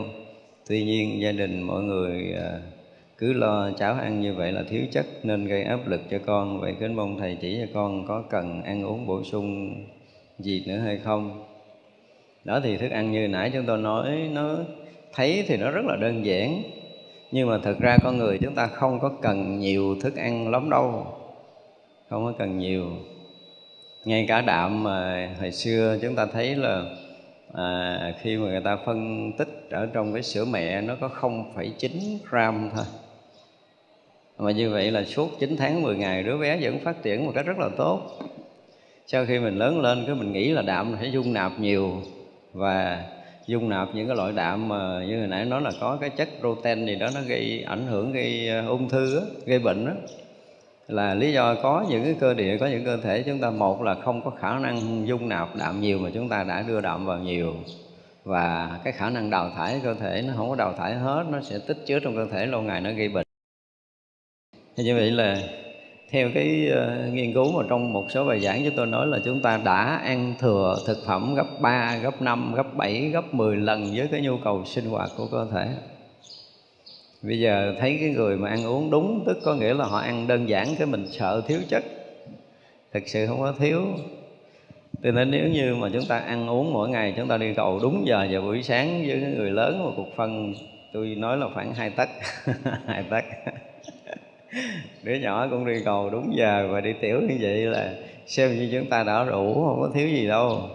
Tuy nhiên, gia đình mọi người à, cứ lo cháu ăn như vậy là thiếu chất nên gây áp lực cho con. Vậy kính mong thầy chỉ cho con có cần ăn uống bổ sung gì nữa hay không? Đó thì thức ăn như nãy chúng tôi nói, nó thấy thì nó rất là đơn giản. Nhưng mà thực ra con người chúng ta không có cần nhiều thức ăn lắm đâu. Không có cần nhiều ngay cả đạm mà hồi xưa chúng ta thấy là à, khi mà người ta phân tích ở trong cái sữa mẹ nó có 0,9 gram thôi. Mà như vậy là suốt 9 tháng 10 ngày đứa bé vẫn phát triển một cách rất là tốt. Sau khi mình lớn lên cái mình nghĩ là đạm phải dung nạp nhiều và dung nạp những cái loại đạm mà như hồi nãy nói là có cái chất protein gì đó nó gây ảnh hưởng gây à, ung thư đó, gây bệnh đó là lý do có những cái cơ địa có những cơ thể chúng ta một là không có khả năng dung nạp đạm nhiều mà chúng ta đã đưa đạm vào nhiều. Và cái khả năng đào thải cơ thể nó không có đào thải hết nó sẽ tích chứa trong cơ thể lâu ngày nó gây bệnh. Thì như vậy là theo cái uh, nghiên cứu mà trong một số bài giảng chúng tôi nói là chúng ta đã ăn thừa thực phẩm gấp 3, gấp 5, gấp 7, gấp 10 lần với cái nhu cầu sinh hoạt của cơ thể bây giờ thấy cái người mà ăn uống đúng, tức có nghĩa là họ ăn đơn giản cái mình sợ thiếu chất. Thực sự không có thiếu. Cho nên nếu như mà chúng ta ăn uống mỗi ngày, chúng ta đi cầu đúng giờ vào buổi sáng với người lớn một cục phân, tôi nói là khoảng hai tấc [LAUGHS] hai tấc. [LAUGHS] Đứa nhỏ cũng đi cầu đúng giờ và đi tiểu như vậy là xem như chúng ta đã đủ không có thiếu gì đâu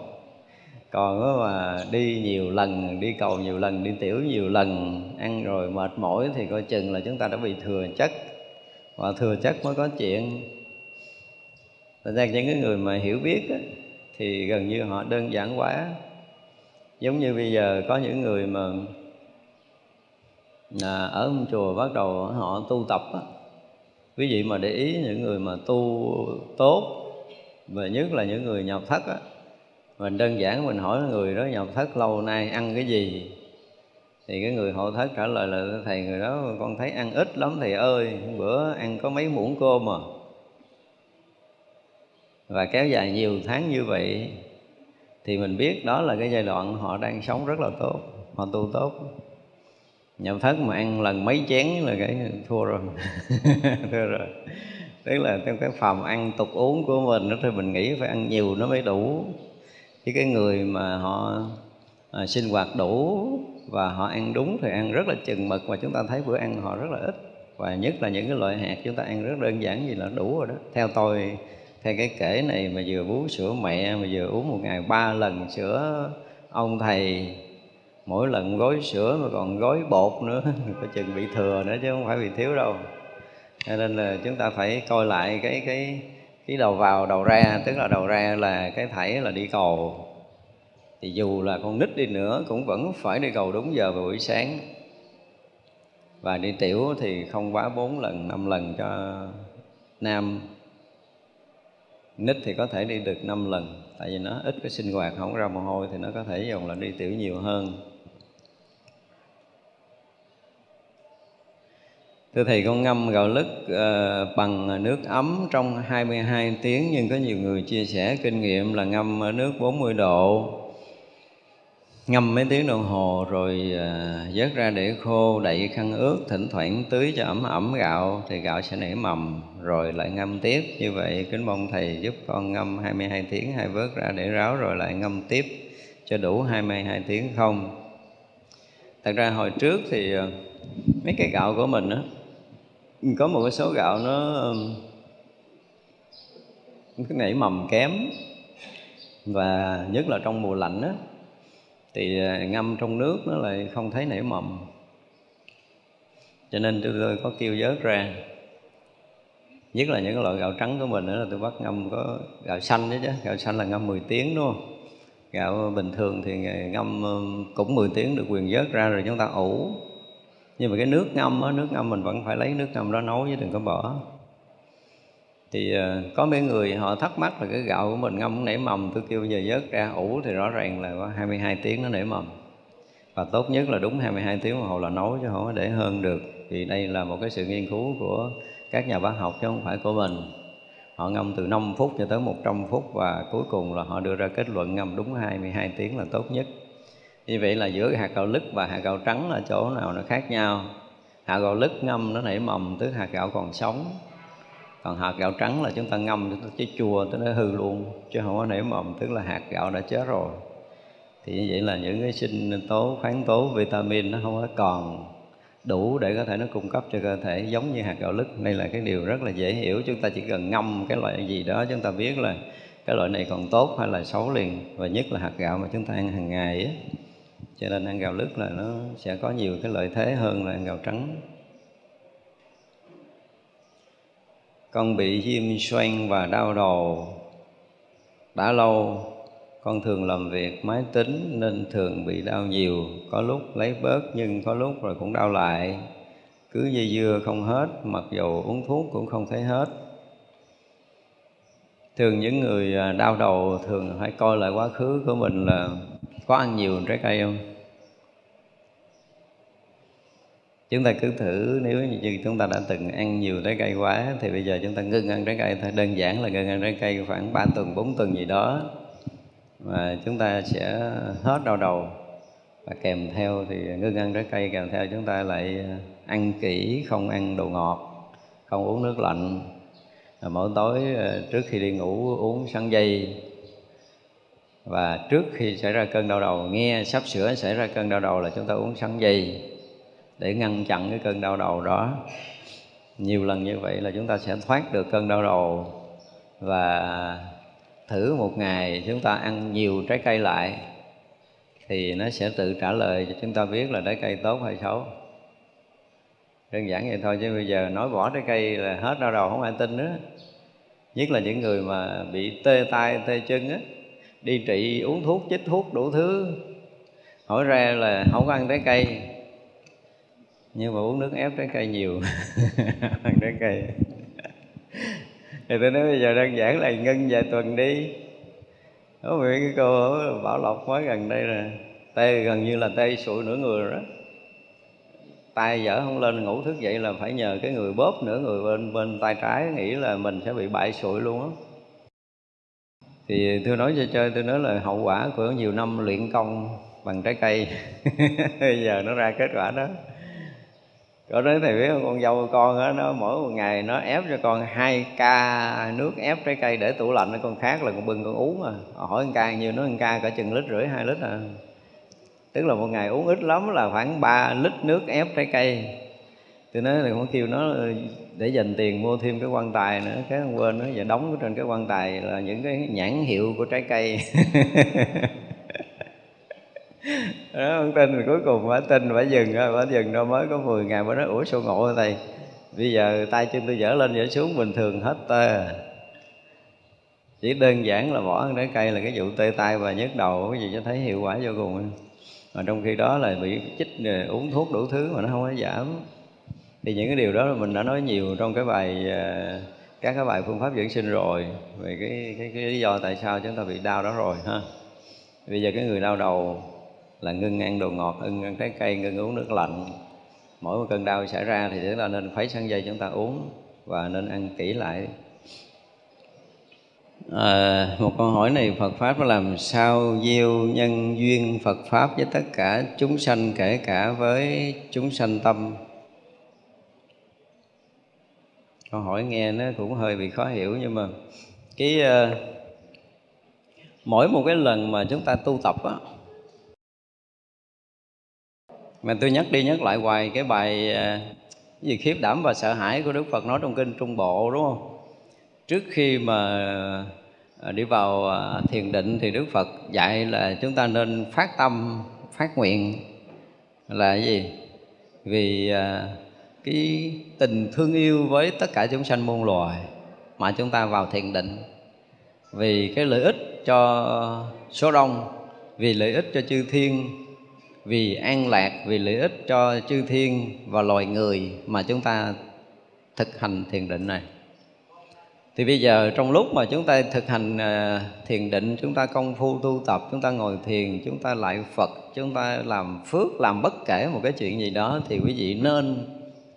còn mà đi nhiều lần đi cầu nhiều lần đi tiểu nhiều lần ăn rồi mệt mỏi thì coi chừng là chúng ta đã bị thừa chất. Và thừa chất mới có chuyện. Thật ra những cái người mà hiểu biết á, thì gần như họ đơn giản quá. Giống như bây giờ có những người mà à, ở chùa bắt đầu họ tu tập á. quý vị mà để ý những người mà tu tốt và nhất là những người nhập thất á mình đơn giản, mình hỏi người đó nhập thất, lâu nay ăn cái gì? Thì cái người hộ thất trả lời là thầy, người đó con thấy ăn ít lắm, thầy ơi bữa ăn có mấy muỗng cơm mà và kéo dài nhiều tháng như vậy, thì mình biết đó là cái giai đoạn họ đang sống rất là tốt, họ tu tốt. Nhập thất mà ăn lần mấy chén là cái thua rồi. [LAUGHS] Thua rồi. Tức là trong cái phòng ăn tục uống của mình đó, thì mình nghĩ phải ăn nhiều nó mới đủ chứ cái người mà họ à, sinh hoạt đủ và họ ăn đúng thì ăn rất là chừng mực và chúng ta thấy bữa ăn họ rất là ít. Và nhất là những cái loại hạt chúng ta ăn rất đơn giản gì là đủ rồi đó. Theo tôi theo cái kể này mà vừa bú sữa mẹ mà vừa uống một ngày ba lần sữa ông thầy mỗi lần gói sữa mà còn gói bột nữa [LAUGHS] có chừng bị thừa nữa chứ không phải bị thiếu đâu. Cho nên là chúng ta phải coi lại cái cái cái đầu vào, đầu ra, tức là đầu ra là cái thảy là đi cầu. Thì dù là con nít đi nữa cũng vẫn phải đi cầu đúng giờ vào buổi sáng. Và đi tiểu thì không quá bốn lần, năm lần cho nam. Nít thì có thể đi được năm lần, tại vì nó ít cái sinh hoạt, không ra mồ hôi thì nó có thể dùng là đi tiểu nhiều hơn. Thưa Thầy con ngâm gạo lứt uh, bằng nước ấm trong 22 tiếng. Nhưng có nhiều người chia sẻ kinh nghiệm là ngâm ở nước 40 độ. Ngâm mấy tiếng đồng hồ rồi uh, vớt ra để khô đậy khăn ướt thỉnh thoảng tưới cho ẩm ẩm gạo thì gạo sẽ nảy mầm rồi lại ngâm tiếp. Như vậy kính mong thầy giúp con ngâm 22 tiếng hai vớt ra để ráo rồi lại ngâm tiếp cho đủ 22 tiếng không? Thật ra hồi trước thì uh, mấy cái gạo của mình á có một cái số gạo nó cái nảy mầm kém. Và nhất là trong mùa lạnh á thì ờ, ngâm trong nước nó lại không thấy nảy mầm. Cho nên tôi, tôi có kêu vớt ra. Nhất là những loại gạo trắng của mình nữa là tôi bắt ngâm có gạo xanh đó chứ. Gạo xanh là ngâm 10 tiếng đúng không? Gạo bình thường thì ờ, ngâm cũng 10 tiếng được quyền vớt ra rồi chúng ta ủ nhưng mà cái nước ngâm á, nước ngâm mình vẫn phải lấy nước ngâm đó nấu chứ đừng có bỏ. Thì ờ, có mấy người họ thắc mắc là cái gạo của mình ngâm nảy mầm, tôi kêu giờ vớt ra ủ thì rõ ràng là có 22 tiếng nó nảy mầm. Và tốt nhất là đúng 22 tiếng đồng hồ là nấu chứ không có để hơn được. Thì đây là một cái sự nghiên cứu của các nhà bác học chứ không phải của mình. Họ ngâm từ 5 phút cho tới 100 phút và cuối cùng là họ đưa ra kết luận ngâm đúng 22 tiếng là tốt nhất như vậy là giữa hạt gạo lứt và hạt gạo trắng là chỗ nào nó khác nhau? Hạt gạo lứt ngâm nó nảy mầm tức hạt gạo còn sống. Còn hạt gạo trắng là chúng ta ngâm chúng ta chế chua tới nó hư luôn, chứ không có nảy mầm, tức là hạt gạo đã chết rồi. Thì như vậy là những cái sinh tố, khoáng tố, vitamin nó không có còn đủ để có thể nó cung cấp cho cơ thể, giống như hạt gạo lứt. Đây là cái điều rất là dễ hiểu. Chúng ta chỉ cần ngâm cái loại gì đó, chúng ta biết là cái loại này còn tốt hay là xấu liền. Và nhất là hạt gạo mà chúng ta ăn hàng ngày ấy cho nên ăn gạo lứt là nó sẽ có nhiều cái lợi thế hơn là ăn gạo trắng. Con bị viêm xoang và đau đầu. Đã lâu, con thường làm việc máy tính nên thường bị đau nhiều. Có lúc lấy bớt nhưng có lúc rồi cũng đau lại. Cứ dây dưa không hết, mặc dù uống thuốc cũng không thấy hết. Thường những người à, đau đầu thường phải coi lại quá khứ của mình là có ăn nhiều trái cây không? Chúng ta cứ thử, nếu như chúng ta đã từng ăn nhiều trái cây quá, thì bây giờ chúng ta ngưng ăn trái cây thôi. Đơn giản là ngưng ăn trái cây khoảng 3 tuần 4 tuần gì đó. Và chúng ta sẽ hết đau đầu. Và kèm theo thì ngưng ăn trái cây, kèm theo chúng ta lại à, ăn kỹ, không ăn đồ ngọt, không uống nước lạnh. Mỗi tối à, trước khi đi ngủ, uống sắn dây và trước khi xảy ra cơn đau đầu, nghe sắp sửa xảy ra cơn đau đầu là chúng ta uống sắn dây để ngăn chặn cái cơn đau đầu đó. Nhiều lần như vậy là chúng ta sẽ thoát được cơn đau đầu và thử một ngày chúng ta ăn nhiều trái cây lại thì nó sẽ tự trả lời cho chúng ta biết là trái cây tốt hay xấu. Đơn giản vậy thôi chứ bây giờ nói bỏ trái cây là hết đau đầu, không ai tin nữa. Nhất là những người mà bị tê tay tê chân á đi trị, uống thuốc, chích thuốc, đủ thứ. Hỏi ra là không có ăn trái cây. Nhưng mà uống nước ép trái cây nhiều. [LAUGHS] Ăn trái cây. [LAUGHS] Thì tôi nói bây giờ đơn giản là ngưng vài tuần đi. Có vị cái cô bảo lộc mới gần đây là tê gần như là tê sụi nửa người đó. Tay dở không lên, ngủ thức dậy là phải nhờ cái người bóp nửa người bên bên tay trái nghĩ là mình sẽ bị bại sụi luôn á thì tôi nói cho chơi tôi nói là hậu quả của nhiều năm luyện công bằng trái cây. [LAUGHS] Bây giờ nó ra kết quả đó. Có đấy thầy biết không con dâu con đó, nó mỗi một ngày nó ép cho con hai ca nước ép trái cây để tủ lạnh con khác là con bưng con uống mà hỏi con ca nhiều nó con ca cả chừng lít rưỡi hai lít à. Tức là một ngày uống ít lắm là khoảng 3 lít nước ép trái cây tôi nói là con kêu nó ờ, để dành tiền mua thêm cái quan tài nữa. Cái không quên nó và đóng trên cái quan tài là những cái nhãn hiệu của trái cây. [LAUGHS] Đó không tin rồi, cuối cùng phải tin, phải dừng phải dừng đâu, mới có 10 ngày mới nói, ủa, sao ngộ thầy? Bây giờ tay chân tôi dở lên dở xuống, bình thường hết tê chỉ đơn giản là bỏ ăn trái cây là cái vụ tê tay và nhức đầu, cái gì cho thấy hiệu quả vô cùng. Mà trong khi đó là bị chích ờ, uống thuốc đủ thứ mà nó không có giảm thì những cái điều đó là mình đã nói nhiều trong cái bài ờ, các cái bài phương pháp dưỡng sinh rồi về cái, cái, cái lý do tại sao chúng ta bị đau đó rồi ha. Bây giờ cái người đau đầu là ngưng ăn đồ ngọt ngưng ăn trái cây ngưng uống nước lạnh. Mỗi một cơn đau xảy ra thì chúng ta nên khuấy sang dây chúng ta uống và nên ăn kỹ lại. À, một câu hỏi này Phật pháp nó làm sao gieo nhân duyên Phật pháp với tất cả chúng sanh kể cả với chúng sanh tâm? Câu hỏi nghe nó cũng hơi bị khó hiểu nhưng mà cái uh, mỗi một cái lần mà chúng ta tu tập á mà tôi nhắc đi nhắc lại hoài cái bài uh, gì khiếp đảm và sợ hãi của Đức Phật nói trong kinh Trung Bộ đúng không? Trước khi mà ờ, đi vào thiền định thì Đức Phật dạy là chúng ta nên phát tâm, phát nguyện là gì? Vì cái tình thương yêu với tất cả chúng sanh muôn loài mà chúng ta vào thiền định. Vì cái lợi ích cho số đông, vì lợi ích cho chư thiên, vì an lạc, vì lợi ích cho chư thiên và loài người mà chúng ta thực hành thiền định này. Thì bây giờ trong lúc mà chúng ta thực hành à, thiền định, chúng ta công phu tu tập, chúng ta ngồi thiền, chúng ta lại phật, chúng ta làm phước, làm bất kể một cái chuyện gì đó, thì quý vị nên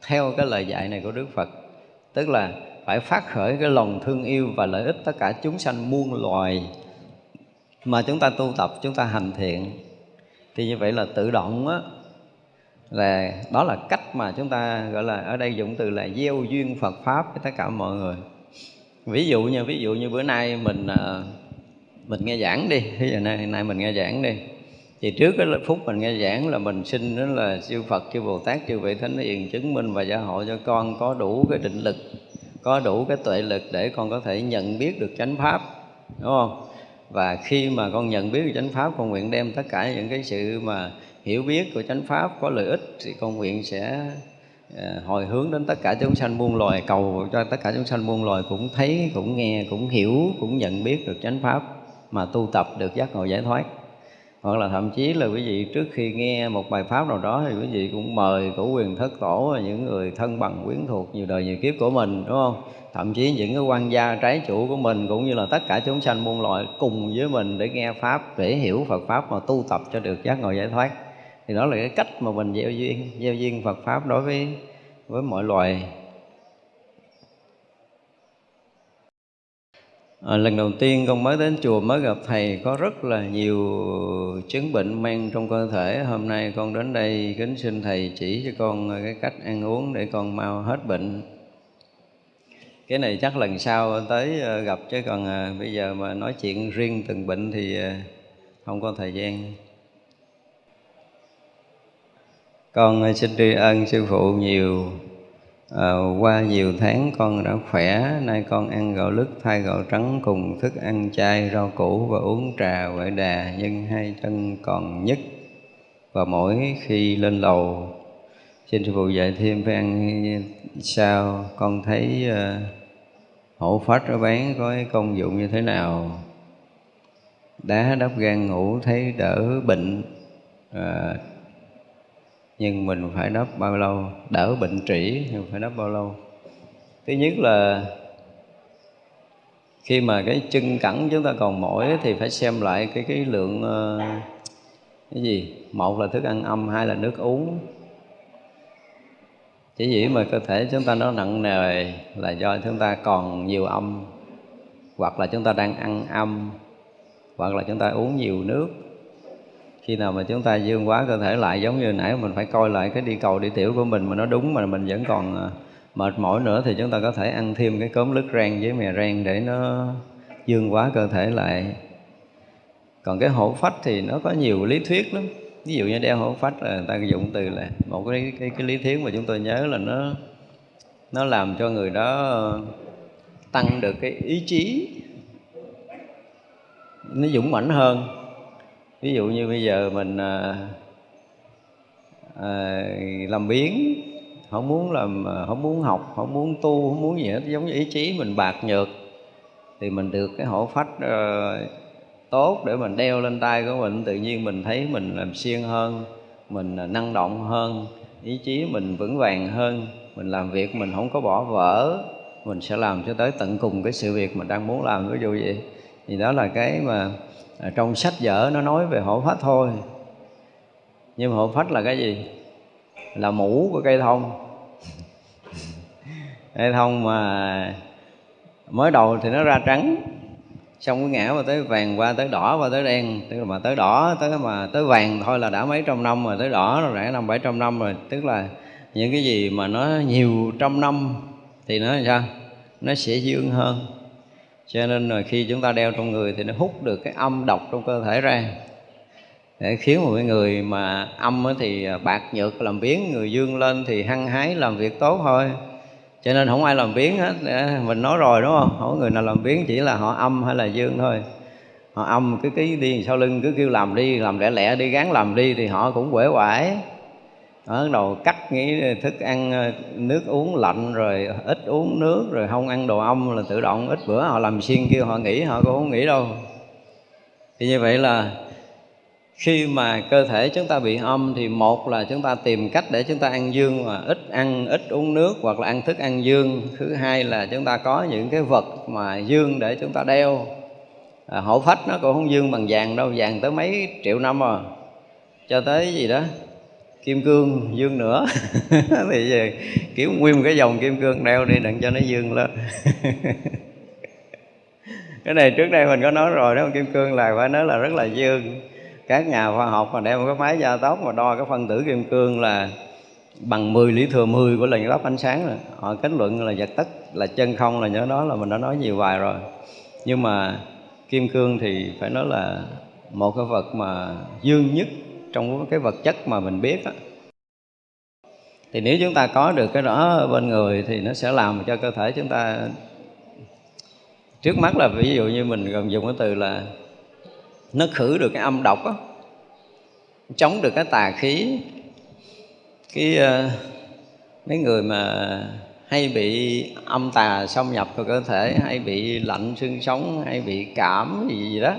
theo cái lời dạy này của Đức Phật. Tức là phải phát khởi cái lòng thương yêu và lợi ích tất cả chúng sanh muôn loài mà chúng ta tu tập, chúng ta hành thiện. Thì như vậy là tự động á, là đó là cách mà chúng ta, gọi là, ở đây dụng từ là gieo duyên Phật pháp với tất cả mọi người. Ví dụ như ví dụ như bữa nay mình à, mình nghe giảng đi. Bây giờ nay nay mình nghe giảng đi thì trước cái phút mình nghe giảng là mình xin đó là siêu Phật, chư Bồ Tát, chư vị Thánh Hiền chứng minh và gia hộ cho con có đủ cái định lực, có đủ cái tuệ lực để con có thể nhận biết được chánh pháp, đúng không? Và khi mà con nhận biết được chánh pháp, con nguyện đem tất cả những cái sự mà hiểu biết của chánh pháp có lợi ích thì con nguyện sẽ ờ, hồi hướng đến tất cả chúng sanh muôn loài cầu cho tất cả chúng sanh muôn loài cũng thấy cũng nghe cũng hiểu cũng nhận biết được chánh pháp mà tu tập được giác ngộ giải thoát hoặc là thậm chí là quý vị, trước khi nghe một bài pháp nào đó thì quý vị cũng mời cổ quyền thất tổ và những người thân bằng quyến thuộc nhiều đời, nhiều kiếp của mình, đúng không? Thậm chí những cái quan gia trái chủ của mình cũng như là tất cả chúng sanh muôn loại cùng với mình để nghe pháp, để hiểu Phật pháp mà tu tập cho được giác ngộ giải thoát. Thì đó là cái cách mà mình gieo duyên gieo duyên Phật pháp đối với với mọi loài À, lần đầu tiên con mới đến chùa mới gặp thầy có rất là nhiều chứng bệnh mang trong cơ thể. Hôm nay con đến đây kính xin thầy chỉ cho con ờ, cái cách ăn uống để con mau hết bệnh. Cái này chắc lần sau tới ờ, gặp chứ còn à, bây giờ mà nói chuyện riêng từng bệnh thì à, không có thời gian. Con xin tri ân sư phụ nhiều à, qua nhiều tháng con đã khỏe nay con ăn gạo lứt thay gạo trắng cùng thức ăn chay rau củ và uống trà huệ đà nhưng hai chân còn nhức và mỗi khi lên lầu. Xin sư phụ dạy thêm phải ăn sao con thấy uh, hổ phách ở bán có cái công dụng như thế nào? Đá đắp gan ngủ thấy đỡ bệnh à, nhưng mình phải đắp bao lâu? Đỡ bệnh trĩ thì phải đắp bao lâu? Thứ nhất là khi mà cái chân cẳng chúng ta còn mỏi thì phải xem lại cái cái lượng ờ, cái gì? Một là thức ăn âm, hai là nước uống. Chỉ dĩ mà cơ thể chúng ta nó nặng nề là do chúng ta còn nhiều âm, hoặc là chúng ta đang ăn âm, hoặc là chúng ta uống nhiều nước khi nào mà chúng ta dương quá cơ thể lại giống như nãy mình phải coi lại cái đi cầu đi tiểu của mình mà nó đúng mà mình vẫn còn à, mệt mỏi nữa thì chúng ta có thể ăn thêm cái cốm lứt rang với mè rang để nó dương quá cơ thể lại. Còn cái hổ phách thì nó có nhiều lý thuyết lắm. Ví dụ như đeo hổ phách là người ta dụng từ là một cái, cái cái lý thuyết mà chúng tôi nhớ là nó nó làm cho người đó tăng được cái ý chí nó dũng mãnh hơn ví dụ như bây giờ mình à, à, làm biến không muốn làm à, không muốn học không muốn tu không muốn gì hết giống như ý chí mình bạc nhược thì mình được cái hổ phách uh, tốt để mình đeo lên tay của mình. Tự nhiên mình thấy mình làm siêng hơn mình à, năng động hơn ý chí mình vững vàng hơn mình làm việc mình không có bỏ vỡ mình sẽ làm cho tới tận cùng cái sự việc mình đang muốn làm. Ví dụ vậy. Thì đó là cái mà À, trong sách vở nó nói về hộ phách thôi. Nhưng hộ phách là cái gì? Là mũ của cây thông. [LAUGHS] Cây thông mà mới đầu thì nó ra trắng. Xong cái ngã mà tới vàng qua tới đỏ qua tới đen. Tức là mà tới đỏ, tới mà tới vàng thôi là đã mấy trăm năm rồi. Tới đỏ rồi rẽ năm bảy trăm năm rồi. Tức là những cái gì mà nó nhiều trăm năm thì nó sao? Nó sẽ dương hơn cho nên là khi chúng ta đeo trong người thì nó hút được cái âm độc trong cơ thể ra. Để khiến một cái người mà âm thì à, bạc nhược, làm biến người dương lên thì hăng hái làm việc tốt thôi. Cho nên không ai làm biến hết à, mình nói rồi, đúng không? Không có người nào làm biến chỉ là họ âm hay là dương thôi. Họ âm cứ cái đi sau lưng cứ kêu làm đi, làm lẹ lẹ đi, gán làm đi thì họ cũng quể quải ở đầu cắt nghĩ thức ăn ờ, nước uống lạnh rồi ít uống nước rồi không ăn đồ ong là tự động ít bữa. Họ làm xuyên kêu họ nghỉ họ cũng không nghỉ đâu. Thì như vậy là khi mà cơ thể chúng ta bị âm thì một là chúng ta tìm cách để chúng ta ăn dương mà ít ăn ít uống nước hoặc là ăn thức ăn dương. Thứ hai là chúng ta có những cái vật mà dương để chúng ta đeo. À, hổ phách nó cũng không dương bằng vàng đâu vàng tới mấy triệu năm rồi cho tới gì đó kim cương, dương nữa. [LAUGHS] Thì về kiểu nguyên một cái dòng kim cương, đeo đi đừng cho nó dương lên. [LAUGHS] Cái này trước đây mình có nói rồi đó kim cương là phải nói là rất là dương. Các nhà khoa học mà đem một cái máy gia tốc mà đo cái phân tử kim cương là bằng 10 lý thừa 10 của lần lớp ánh sáng rồi. Họ kết luận là vật tất, là chân không là nhớ đó, là mình đã nói nhiều bài rồi. Nhưng mà kim cương thì phải nói là một cái vật mà dương nhất trong cái vật chất mà mình biết đó. thì nếu chúng ta có được cái đó bên người thì nó sẽ làm cho cơ thể chúng ta trước mắt là ví dụ như mình gần dùng cái từ là nó khử được cái âm độc đó, chống được cái tà khí cái uh, mấy người mà hay bị âm tà xâm nhập vào cơ thể hay bị lạnh xương sống hay bị cảm gì gì đó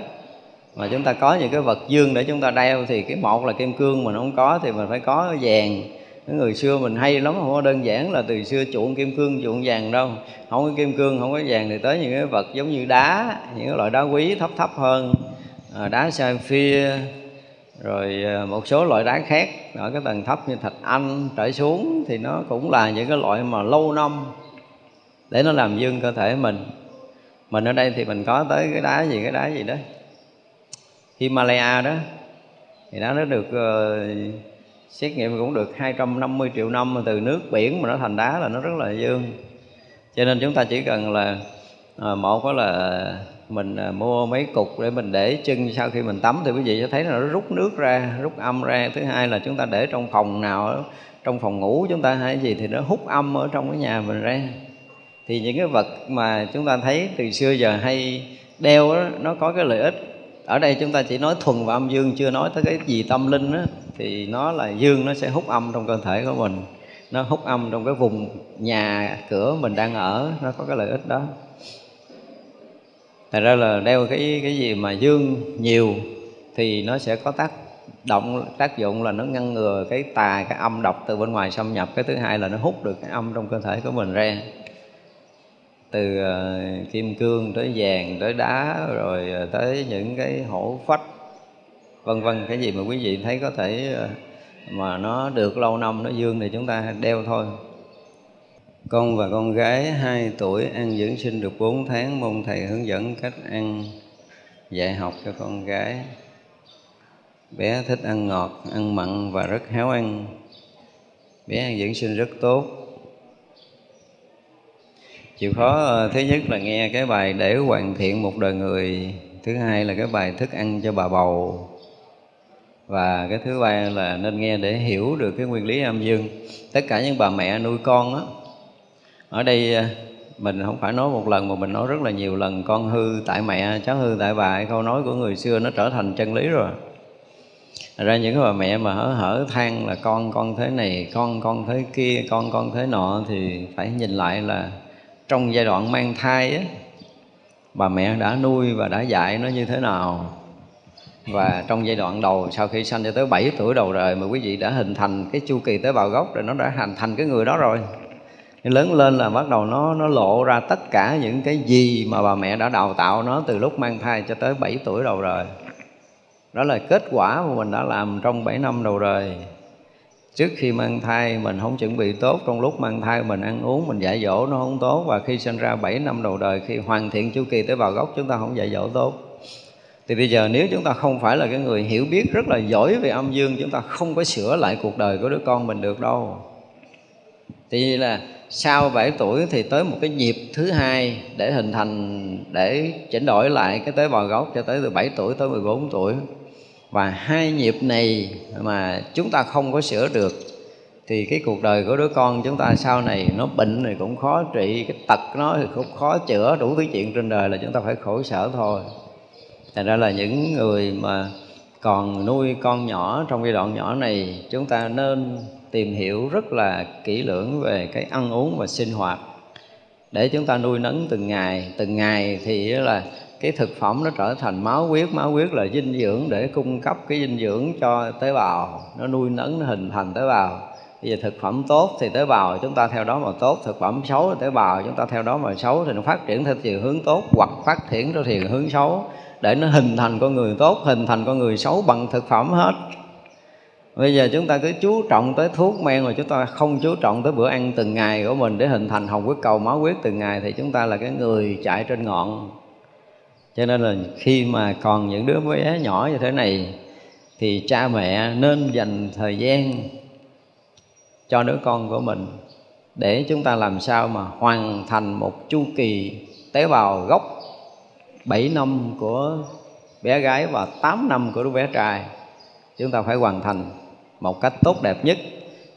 mà chúng ta có những cái vật dương để chúng ta đeo thì cái một là kim cương mình không có thì mình phải có vàng. Cái người xưa mình hay lắm, không có đơn giản là từ xưa chuộng kim cương, chuộng vàng đâu. Không có kim cương, không có vàng thì tới những cái vật giống như đá, những cái loại đá quý thấp thấp hơn. À, đá sapphire rồi à, một số loại đá khác. Ở cái tầng thấp như thạch anh trở xuống thì nó cũng là những cái loại mà lâu năm để nó làm dương cơ thể mình. Mình ở đây thì mình có tới cái đá gì, cái đá gì đó Himalaya đó thì nó được uh, xét nghiệm cũng được 250 triệu năm từ nước biển mà nó thành đá là nó rất là dương. Cho nên chúng ta chỉ cần là uh, một có là mình uh, mua mấy cục để mình để chân sau khi mình tắm thì quý vị sẽ thấy là nó rút nước ra rút âm ra. Thứ hai là chúng ta để trong phòng nào trong phòng ngủ chúng ta hay gì thì nó hút âm ở trong cái nhà mình ra. Thì những cái vật mà chúng ta thấy từ xưa giờ hay đeo đó, nó có cái lợi ích ở đây chúng ta chỉ nói thuần và âm dương chưa nói tới cái gì tâm linh đó, thì nó là dương nó sẽ hút âm trong cơ thể của mình. Nó hút âm trong cái vùng nhà cửa mình đang ở nó có cái lợi ích đó. Thật ra là đeo cái cái gì mà dương nhiều thì nó sẽ có tác động tác dụng là nó ngăn ngừa cái tà cái âm độc từ bên ngoài xâm nhập. Cái thứ hai là nó hút được cái âm trong cơ thể của mình ra từ ờ, kim cương tới vàng, tới đá, rồi ờ, tới những cái hổ phách, vân vân. Cái gì mà quý vị thấy có thể ờ, mà nó được lâu năm, nó dương thì chúng ta đeo thôi. Con và con gái 2 tuổi ăn dưỡng sinh được 4 tháng, mong thầy hướng dẫn cách ăn, dạy học cho con gái. Bé thích ăn ngọt, ăn mặn và rất háo ăn. Bé ăn dưỡng sinh rất tốt chịu khó ờ, thứ nhất là nghe cái bài để hoàn thiện một đời người. Thứ hai là cái bài thức ăn cho bà bầu. Và cái thứ ba là nên nghe để hiểu được cái nguyên lý âm dương. Tất cả những bà mẹ nuôi con á, ở đây ờ, mình không phải nói một lần mà mình nói rất là nhiều lần. Con hư tại mẹ, cháu hư tại bà câu nói của người xưa nó trở thành chân lý rồi. Thật ra những cái bà mẹ mà hở hở than là con con thế này, con con thế kia, con con thế nọ thì phải nhìn lại là trong giai đoạn mang thai á, bà mẹ đã nuôi và đã dạy nó như thế nào? Và trong giai đoạn đầu, sau khi sanh cho tới 7 tuổi đầu đời mà quý vị đã hình thành cái chu kỳ tế bào gốc rồi, nó đã hình thành cái người đó rồi. Lớn lên là bắt đầu nó nó lộ ra tất cả những cái gì mà bà mẹ đã đào tạo nó từ lúc mang thai cho tới 7 tuổi đầu đời. Đó là kết quả mà mình đã làm trong 7 năm đầu đời trước khi mang thai, mình không chuẩn bị tốt. Trong lúc mang thai, mình ăn uống, mình dạy dỗ nó không tốt. Và khi sinh ra 7 năm đầu đời, khi hoàn thiện chu kỳ tế bào gốc, chúng ta không dạy dỗ tốt. Thì bây giờ nếu chúng ta không phải là cái người hiểu biết rất là giỏi về âm dương, chúng ta không có sửa lại cuộc đời của đứa con mình được đâu. Thì là sau 7 tuổi thì tới một cái nhịp thứ hai để hình thành, để chỉnh đổi lại cái tế bào gốc cho tới từ 7 tuổi tới 14 tuổi và hai nghiệp này mà chúng ta không có sửa được, thì cái cuộc đời của đứa con chúng ta sau này nó bệnh thì cũng khó trị, cái tật nó thì cũng khó chữa, đủ thứ chuyện trên đời là chúng ta phải khổ sở thôi. Thành ra là những người mà còn nuôi con nhỏ, trong giai đoạn nhỏ này, chúng ta nên tìm hiểu rất là kỹ lưỡng về cái ăn uống và sinh hoạt. Để chúng ta nuôi nấng từng ngày từng ngày thì là cái thực phẩm nó trở thành máu huyết máu huyết là dinh dưỡng để cung cấp cái dinh dưỡng cho tế bào. Nó nuôi nấng, nó hình thành tế bào. Bây giờ thực phẩm tốt thì tế bào chúng ta theo đó mà tốt, thực phẩm xấu thì tế bào chúng ta theo đó mà xấu, thì nó phát triển theo chiều hướng tốt hoặc phát triển theo chiều hướng xấu để nó hình thành con người tốt, hình thành con người xấu bằng thực phẩm hết. Bây giờ chúng ta cứ chú trọng tới thuốc men mà chúng ta không chú trọng tới bữa ăn từng ngày của mình để hình thành hồng huyết, cầu máu huyết từng ngày thì chúng ta là cái người chạy trên ngọn cho nên là khi mà còn những đứa bé nhỏ như thế này, thì cha mẹ nên dành thời gian cho đứa con của mình để chúng ta làm sao mà hoàn thành một chu kỳ tế bào gốc 7 năm của bé gái và 8 năm của đứa bé trai. Chúng ta phải hoàn thành một cách tốt đẹp nhất.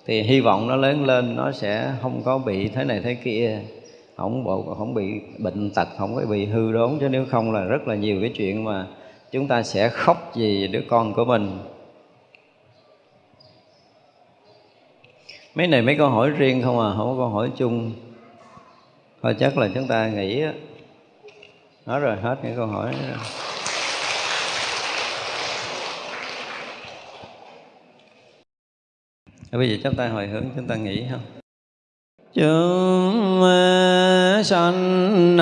Thì hy vọng nó lớn lên, nó sẽ không có bị thế này thế kia không bộ, không bị bệnh tật, không có bị hư đốn, chứ nếu không là rất là nhiều cái chuyện mà chúng ta sẽ khóc vì đứa con của mình. Mấy này mấy câu hỏi riêng không à không có câu hỏi chung. Thôi chắc là chúng ta nghĩ nói rồi hết những câu hỏi. Đó. bây giờ chúng ta hồi hướng, chúng ta nghĩ không chúng sanh